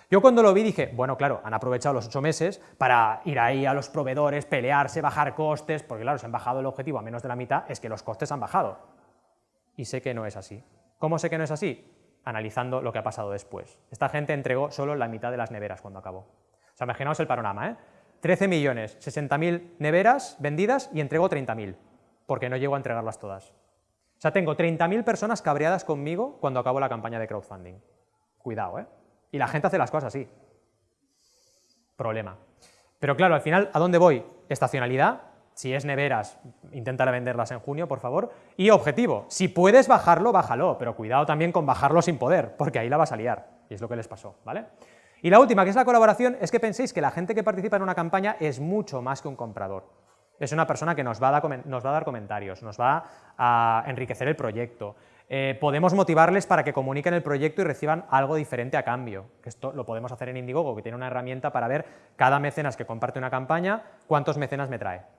Yo cuando lo vi dije, bueno, claro, han aprovechado los ocho meses para ir ahí a los proveedores, pelearse, bajar costes, porque claro, se han bajado el objetivo a menos de la mitad, es que los costes han bajado. Y sé que no es así. ¿Cómo sé que no es así? Analizando lo que ha pasado después. Esta gente entregó solo la mitad de las neveras cuando acabó. O sea, imaginaos el panorama, ¿eh? 13 millones, 60.000 neveras vendidas y entregó 30.000, porque no llego a entregarlas todas. O sea, tengo 30.000 personas cabreadas conmigo cuando acabo la campaña de crowdfunding. Cuidado, ¿eh? Y la gente hace las cosas así. Problema. Pero claro, al final, ¿a dónde voy? Estacionalidad, si es neveras, intenta venderlas en junio, por favor. Y objetivo, si puedes bajarlo, bájalo, pero cuidado también con bajarlo sin poder, porque ahí la vas a liar, y es lo que les pasó, ¿vale? Y la última, que es la colaboración, es que penséis que la gente que participa en una campaña es mucho más que un comprador. Es una persona que nos va a dar, comentarios, nos va a enriquecer el proyecto, eh, podemos motivarles para que comuniquen el proyecto y reciban algo diferente a cambio, esto lo podemos hacer en Indiegogo, que tiene una herramienta para ver cada mecenas que comparte una campaña, cuántos mecenas me trae.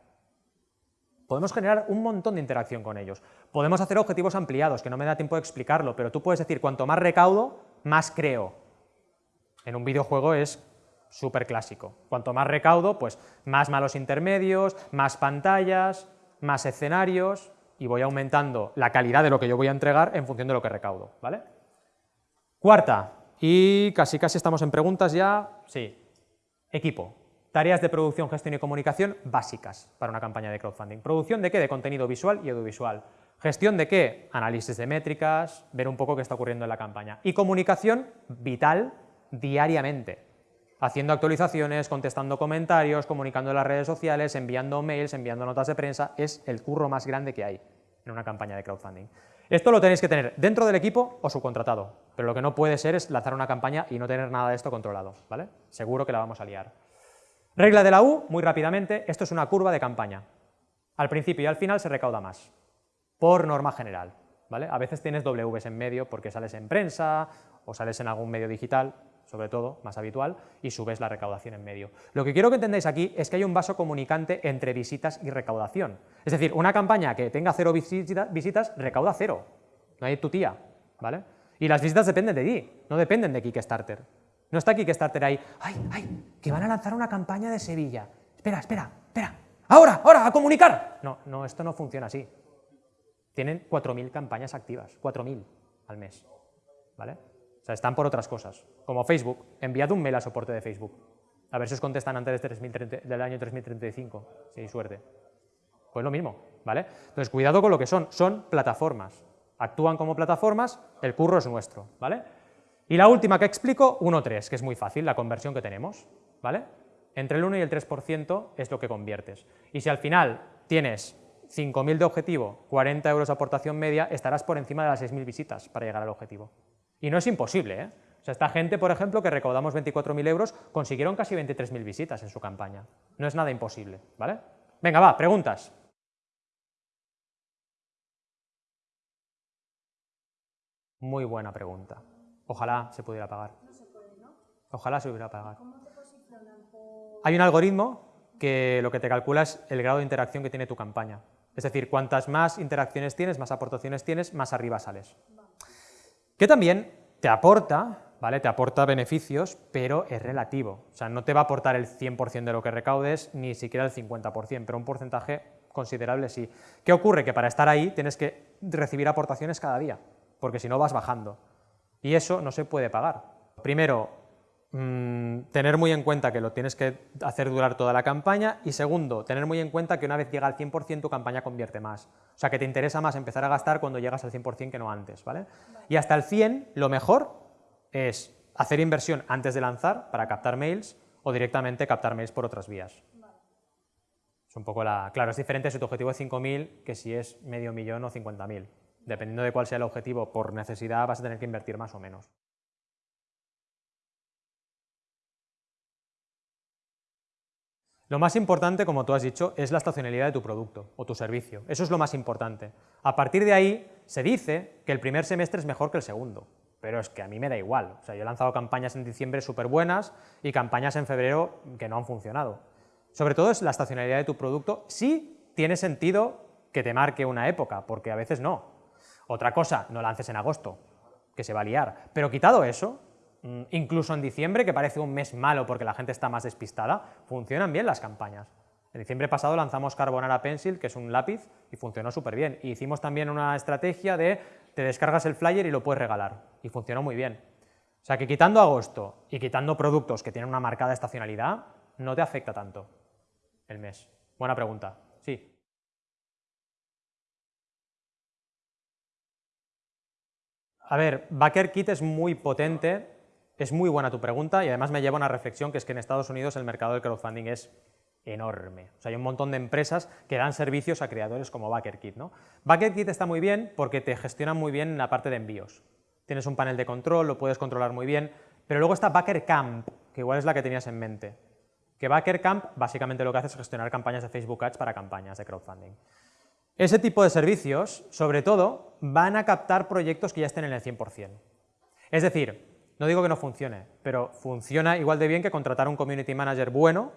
Podemos generar un montón de interacción con ellos. Podemos hacer objetivos ampliados, que no me da tiempo de explicarlo, pero tú puedes decir, cuanto más recaudo, más creo. En un videojuego es súper clásico. Cuanto más recaudo, pues más malos intermedios, más pantallas, más escenarios, y voy aumentando la calidad de lo que yo voy a entregar en función de lo que recaudo, ¿vale? Cuarta, y casi casi estamos en preguntas ya, sí, equipo. Tareas de producción, gestión y comunicación básicas para una campaña de crowdfunding. ¿Producción de qué? De contenido visual y audiovisual. ¿Gestión de qué? Análisis de métricas, ver un poco qué está ocurriendo en la campaña. Y comunicación vital diariamente, haciendo actualizaciones, contestando comentarios, comunicando en las redes sociales, enviando mails, enviando notas de prensa, es el curro más grande que hay en una campaña de crowdfunding. Esto lo tenéis que tener dentro del equipo o subcontratado, pero lo que no puede ser es lanzar una campaña y no tener nada de esto controlado, ¿vale? Seguro que la vamos a liar. Regla de la U, muy rápidamente, esto es una curva de campaña. Al principio y al final se recauda más, por norma general, ¿vale? A veces tienes Ws en medio porque sales en prensa o sales en algún medio digital, sobre todo, más habitual, y subes la recaudación en medio. Lo que quiero que entendáis aquí es que hay un vaso comunicante entre visitas y recaudación. Es decir, una campaña que tenga cero visitas, recauda cero. No hay tu tía, ¿vale? Y las visitas dependen de ti, no dependen de Kickstarter. No está Kickstarter ahí, ¡ay, ay! Que van a lanzar una campaña de Sevilla. Espera, espera, espera. ¡Ahora, ahora, a comunicar! No, no, esto no funciona así. Tienen 4.000 campañas activas, 4.000 al mes, ¿vale? sea, están por otras cosas, como Facebook. Enviad un mail a soporte de Facebook. A ver si os contestan antes del año 3035, si hay suerte. Pues lo mismo, ¿vale? Entonces, cuidado con lo que son. Son plataformas. Actúan como plataformas, el curro es nuestro, ¿vale? Y la última que explico, 1-3, que es muy fácil, la conversión que tenemos, ¿vale? Entre el 1 y el 3% es lo que conviertes. Y si al final tienes 5.000 de objetivo, 40 euros de aportación media, estarás por encima de las 6.000 visitas para llegar al objetivo. Y no es imposible, ¿eh? O sea, esta gente, por ejemplo, que recaudamos 24.000 euros, consiguieron casi 23.000 visitas en su campaña. No es nada imposible, ¿vale? Venga, va, preguntas. Muy buena pregunta. Ojalá se pudiera pagar. No se puede, ¿no? Ojalá se pudiera pagar. ¿Cómo te Hay un algoritmo que lo que te calcula es el grado de interacción que tiene tu campaña. Es decir, cuantas más interacciones tienes, más aportaciones tienes, más arriba sales que también te aporta, ¿vale? Te aporta beneficios, pero es relativo. O sea, no te va a aportar el 100% de lo que recaudes, ni siquiera el 50%, pero un porcentaje considerable sí. ¿Qué ocurre? Que para estar ahí tienes que recibir aportaciones cada día, porque si no vas bajando. Y eso no se puede pagar. Primero, mm, tener muy en cuenta que lo tienes que hacer durar toda la campaña y segundo, tener muy en cuenta que una vez llega al 100% tu campaña convierte más. O sea, que te interesa más empezar a gastar cuando llegas al 100% que no antes, ¿vale? Y hasta el 100, lo mejor es hacer inversión antes de lanzar para captar mails o directamente captar mails por otras vías. Es un poco la... Claro, es diferente si tu objetivo es 5.000 que si es medio millón o 50.000. Dependiendo de cuál sea el objetivo por necesidad vas a tener que invertir más o menos. Lo más importante, como tú has dicho, es la estacionalidad de tu producto o tu servicio. Eso es lo más importante. A partir de ahí, se dice que el primer semestre es mejor que el segundo, pero es que a mí me da igual. O sea, yo he lanzado campañas en diciembre súper buenas y campañas en febrero que no han funcionado. Sobre todo es la estacionalidad de tu producto, sí tiene sentido que te marque una época, porque a veces no. Otra cosa, no lances en agosto, que se va a liar. Pero quitado eso, mm, incluso en diciembre, que parece un mes malo porque la gente está más despistada, funcionan bien las campañas. En diciembre pasado lanzamos Carbonara Pencil, que es un lápiz, y funcionó súper bien. Y hicimos también una estrategia de te descargas el flyer y lo puedes regalar, y funcionó muy bien. O sea que quitando agosto y quitando productos que tienen una marcada estacionalidad, no te afecta tanto el mes? Buena pregunta. A ver, BackerKit es muy potente, es muy buena tu pregunta y además me lleva a una reflexión que es que en Estados Unidos el mercado del crowdfunding es enorme. O sea, hay un montón de empresas que dan servicios a creadores como BackerKit. ¿no? BackerKit está muy bien porque te gestiona muy bien la parte de envíos. Tienes un panel de control, lo puedes controlar muy bien, pero luego está BackerCamp, que igual es la que tenías en mente que BackerCamp básicamente lo que hace es gestionar campañas de Facebook Ads para campañas de crowdfunding. Ese tipo de servicios, sobre todo, van a captar proyectos que ya estén en el 100%. Es decir, no digo que no funcione, pero funciona igual de bien que contratar un community manager bueno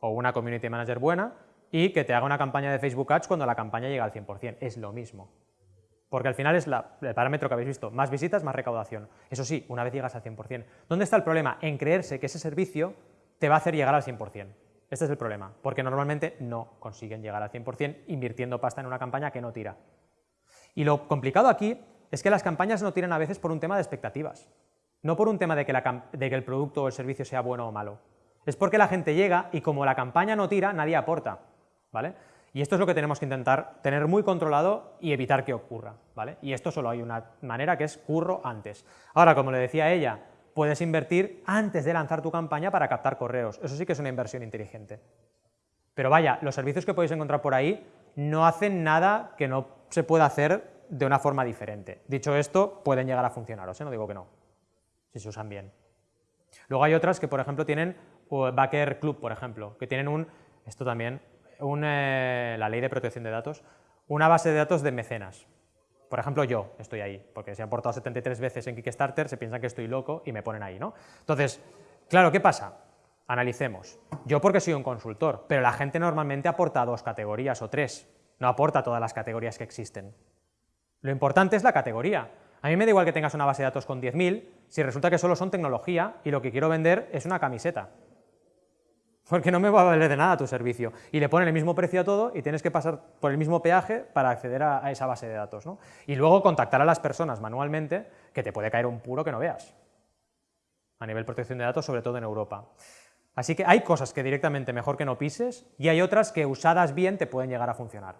o una community manager buena y que te haga una campaña de Facebook Ads cuando la campaña llega al 100%. Es lo mismo. Porque al final es el parámetro que habéis visto, más visitas, más recaudación. Eso sí, una vez llegas al 100%. ¿Dónde está el problema? En creerse que ese servicio te va a hacer llegar al 100%. Este es el problema, porque normalmente no consiguen llegar al 100% invirtiendo pasta en una campaña que no tira. Y lo complicado aquí es que las campañas no tiran a veces por un tema de expectativas, no por un tema de que, de que el producto o el servicio sea bueno o malo. Es porque la gente llega y como la campaña no tira, nadie aporta. ¿vale? Y esto es lo que tenemos que intentar tener muy controlado y evitar que ocurra. ¿vale? Y esto solo hay una manera que es curro antes. Ahora, como le decía ella, puedes invertir antes de lanzar tu campaña para captar correos. Eso sí que es una inversión inteligente. Pero vaya, los servicios que podéis encontrar por ahí no hacen nada que no se pueda hacer de una forma diferente. Dicho esto, pueden llegar a funcionar, ¿eh? no digo que no, si se usan bien. Luego hay otras que, por ejemplo, tienen Backer Club, por ejemplo, que tienen un, esto también, eh, la ley de protección de datos, una base de datos de mecenas. Por ejemplo, yo estoy ahí, porque si he aportado 73 veces en Kickstarter, se piensan que estoy loco y me ponen ahí, ¿no? Entonces, claro, ¿qué pasa? Analicemos. Yo porque soy un consultor, pero la gente normalmente aporta dos categorías o tres, no aporta todas las categorías que existen. Lo importante es la categoría. A mí me da igual que tengas una base de datos con 10.000 si resulta que solo son tecnología y lo que quiero vender es una camiseta porque no me va a valer de nada tu servicio. Y le ponen el mismo precio a todo y tienes que pasar por el mismo peaje para acceder a, esa base de datos. ¿no? Y luego contactar a las personas manualmente, que te puede caer un puro que no veas. A nivel protección de datos, sobre todo en Europa. Así que hay cosas que directamente mejor que no pises y hay otras que usadas bien te pueden llegar a funcionar.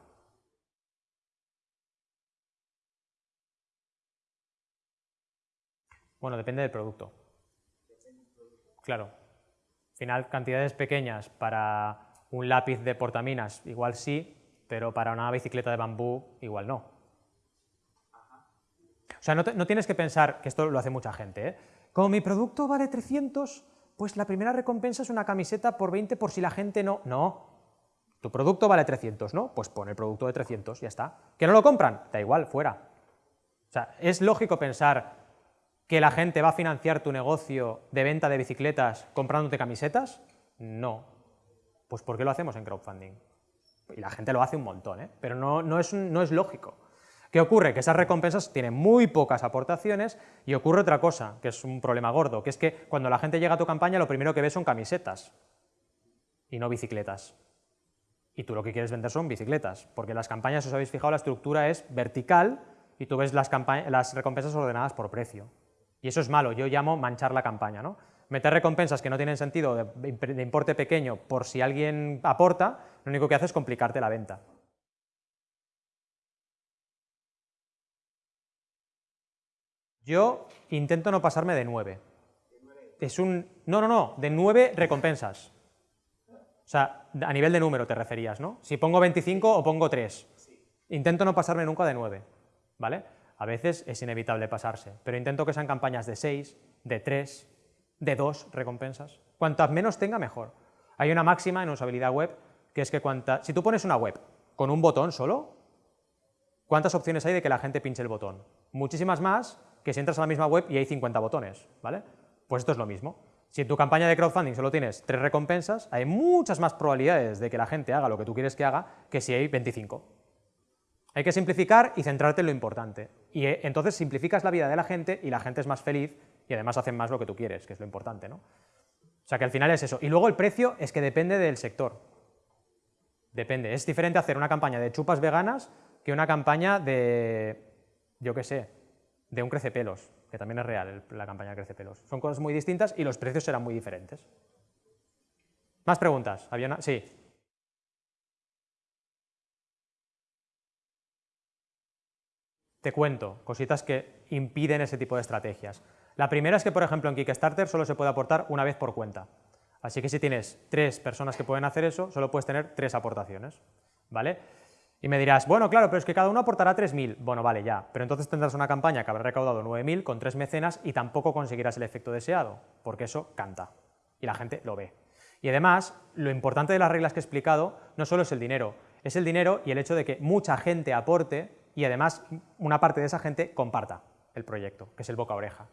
Bueno, depende del producto. Claro, final, cantidades pequeñas para un lápiz de portaminas igual sí, pero para una bicicleta de bambú igual no. O sea, no, tienes que pensar, que esto lo hace mucha gente, ¿eh? como mi producto vale 300, pues la primera recompensa es una camiseta por 20 por si la gente no... No, tu producto vale 300, ¿no? Pues pon el producto de 300, ya está. ¿Que no lo compran? Da igual, fuera. O sea, es lógico pensar que la gente va a financiar tu negocio de venta de bicicletas comprándote camisetas? No. Pues ¿por qué lo hacemos en crowdfunding? Y la gente lo hace un montón, ¿eh? pero no, no, es, no es lógico. ¿Qué ocurre? Que esas recompensas tienen muy pocas aportaciones y ocurre otra cosa, que es un problema gordo, que es que cuando la gente llega a tu campaña lo primero que ve son camisetas y no bicicletas. y tú lo que quieres vender son bicicletas, porque las campañas, os habéis fijado, la estructura es vertical y tú ves las, las recompensas ordenadas por precio. Y eso es malo, yo llamo manchar la campaña. ¿no? Meter recompensas que no tienen sentido de, importe pequeño por si alguien aporta, lo único que hace es complicarte la venta. Yo intento no pasarme de 9. Es un... No, no, no, de 9 recompensas. O sea, a nivel de número te referías, ¿no? Si pongo 25 o pongo 3. Intento no pasarme nunca de 9, ¿vale? A veces es inevitable pasarse, pero intento que sean campañas de 6, de 3, de 2 recompensas. Cuantas menos tenga, mejor. Hay una máxima en usabilidad web que es que si tú pones una web con un botón solo, ¿cuántas opciones hay de que la gente pinche el botón? Muchísimas más que si entras a la misma web y hay 50 botones, ¿vale? Pues esto es lo mismo. Si en tu campaña de crowdfunding solo tienes tres recompensas, hay muchas más probabilidades de que la gente haga lo que tú quieres que haga que si hay 25. Hay que simplificar y centrarte en lo importante. Y eh, entonces simplificas la vida de la gente y la gente es más feliz y además hacen más lo que tú quieres, que es lo importante, ¿no? O sea que al final es eso. Y luego el precio es que depende del sector. Depende. Es diferente hacer una campaña de chupas veganas que una campaña de, yo qué sé, de un crecepelos que también es real la campaña Crece Pelos. Son cosas muy distintas y los precios serán muy diferentes. ¿Más preguntas? ¿Había una? Sí. Te cuento cositas que impiden ese tipo de estrategias. La primera es que, por ejemplo, en Kickstarter solo se puede aportar una vez por cuenta. Así que si tienes tres personas que pueden hacer eso, solo puedes tener tres aportaciones. ¿Vale? Y me dirás, bueno, claro, pero es que cada uno aportará 3.000. Bueno, vale, ya, pero entonces tendrás una campaña que habrá recaudado 9.000 con tres mecenas y tampoco conseguirás el efecto deseado, porque eso canta y la gente lo ve. Y además, lo importante de las reglas que he explicado no solo es el dinero, es el dinero y el hecho de que mucha gente aporte y además una parte de esa gente comparta el proyecto, que es el boca oreja.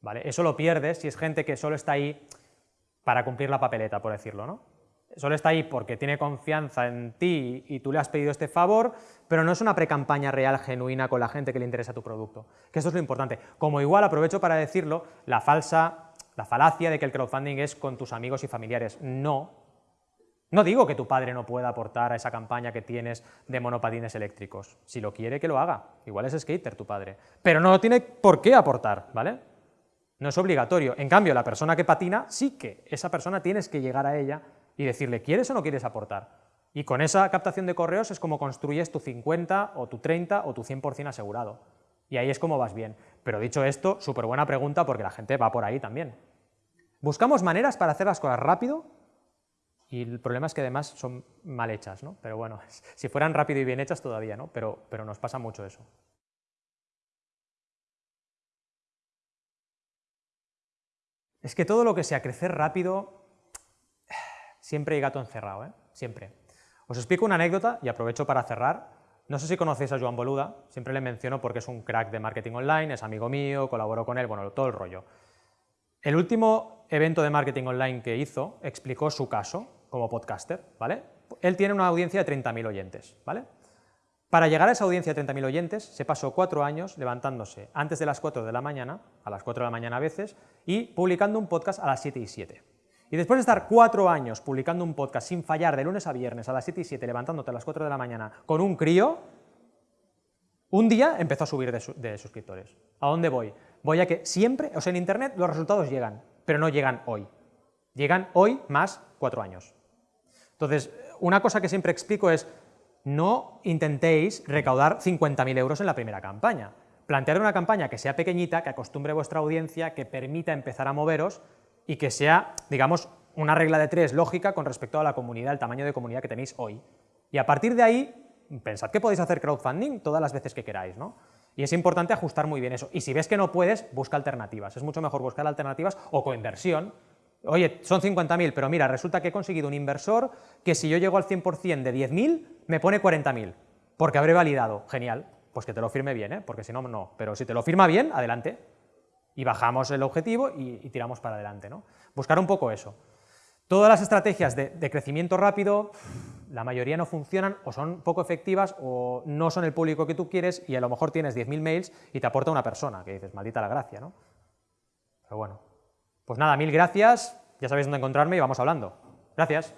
¿Vale? Eso lo pierdes si es gente que solo está ahí para cumplir la papeleta, por decirlo, ¿no? solo está ahí porque tiene confianza en ti y tú le has pedido este favor, pero no es una pre-campaña real, genuina, con la gente que le interesa tu producto. Que esto es lo importante. Como igual, aprovecho para decirlo, la falsa, la falacia de que el crowdfunding es con tus amigos y familiares. No. No digo que tu padre no pueda aportar a esa campaña que tienes de monopatines eléctricos. Si lo quiere, que lo haga. Igual es skater tu padre. Pero no tiene por qué aportar, ¿vale? No es obligatorio. En cambio, la persona que patina, sí que esa persona tienes que llegar a ella y decirle, ¿quieres o no quieres aportar? Y con esa captación de correos es como construyes tu 50 o tu 30 o tu 100% asegurado. Y ahí es como vas bien. Pero dicho esto, súper buena pregunta porque la gente va por ahí también. Buscamos maneras para hacer las cosas rápido y el problema es que además son mal hechas, ¿no? Pero bueno, si fueran rápido y bien hechas todavía, ¿no? Pero, pero nos pasa mucho eso. Es que todo lo que sea crecer rápido siempre hay gato encerrado, ¿eh? siempre. Os explico una anécdota y aprovecho para cerrar. No sé si conocéis a Joan Boluda, siempre le menciono porque es un crack de marketing online, es amigo mío, colaboro con él, bueno, todo el rollo. El último evento de marketing online que hizo explicó su caso como podcaster, ¿vale? Él tiene una audiencia de 30.000 oyentes, ¿vale? Para llegar a esa audiencia de 30.000 oyentes, se pasó cuatro años levantándose antes de las 4 de la mañana, a las 4 de la mañana a veces, y publicando un podcast a las 7 y 7. Y después de estar cuatro años publicando un podcast sin fallar de lunes a viernes a las 7 y 7, levantándote a las 4 de la mañana con un crío, un día empezó a subir de, suscriptores. ¿A dónde voy? Voy a que siempre, o sea, en Internet los resultados llegan, pero no llegan hoy. Llegan hoy más cuatro años. Entonces, una cosa que siempre explico es, no intentéis recaudar 50.000 euros en la primera campaña. Plantear una campaña que sea pequeñita, que acostumbre vuestra audiencia, que permita empezar a moveros y que sea, digamos, una regla de tres lógica con respecto a la comunidad, el tamaño de comunidad que tenéis hoy. Y a partir de ahí, pensad que podéis hacer crowdfunding todas las veces que queráis, ¿no? Y es importante ajustar muy bien eso. Y si ves que no puedes, busca alternativas. Es mucho mejor buscar alternativas o coinversión. Oye, son 50.000, pero mira, resulta que he conseguido un inversor que si yo llego al 100% de 10.000, me pone 40.000, porque habré validado. Genial, pues que te lo firme bien, ¿eh? porque si no, no. Pero si te lo firma bien, adelante y bajamos el objetivo y, tiramos para adelante. ¿no? Buscar un poco eso. Todas las estrategias de, de, crecimiento rápido, la mayoría no funcionan o son poco efectivas o no son el público que tú quieres y a lo mejor tienes 10.000 mails y te aporta una persona, que dices, maldita la gracia, ¿no? Pero bueno, pues nada, mil gracias, ya sabéis dónde encontrarme y vamos hablando. Gracias.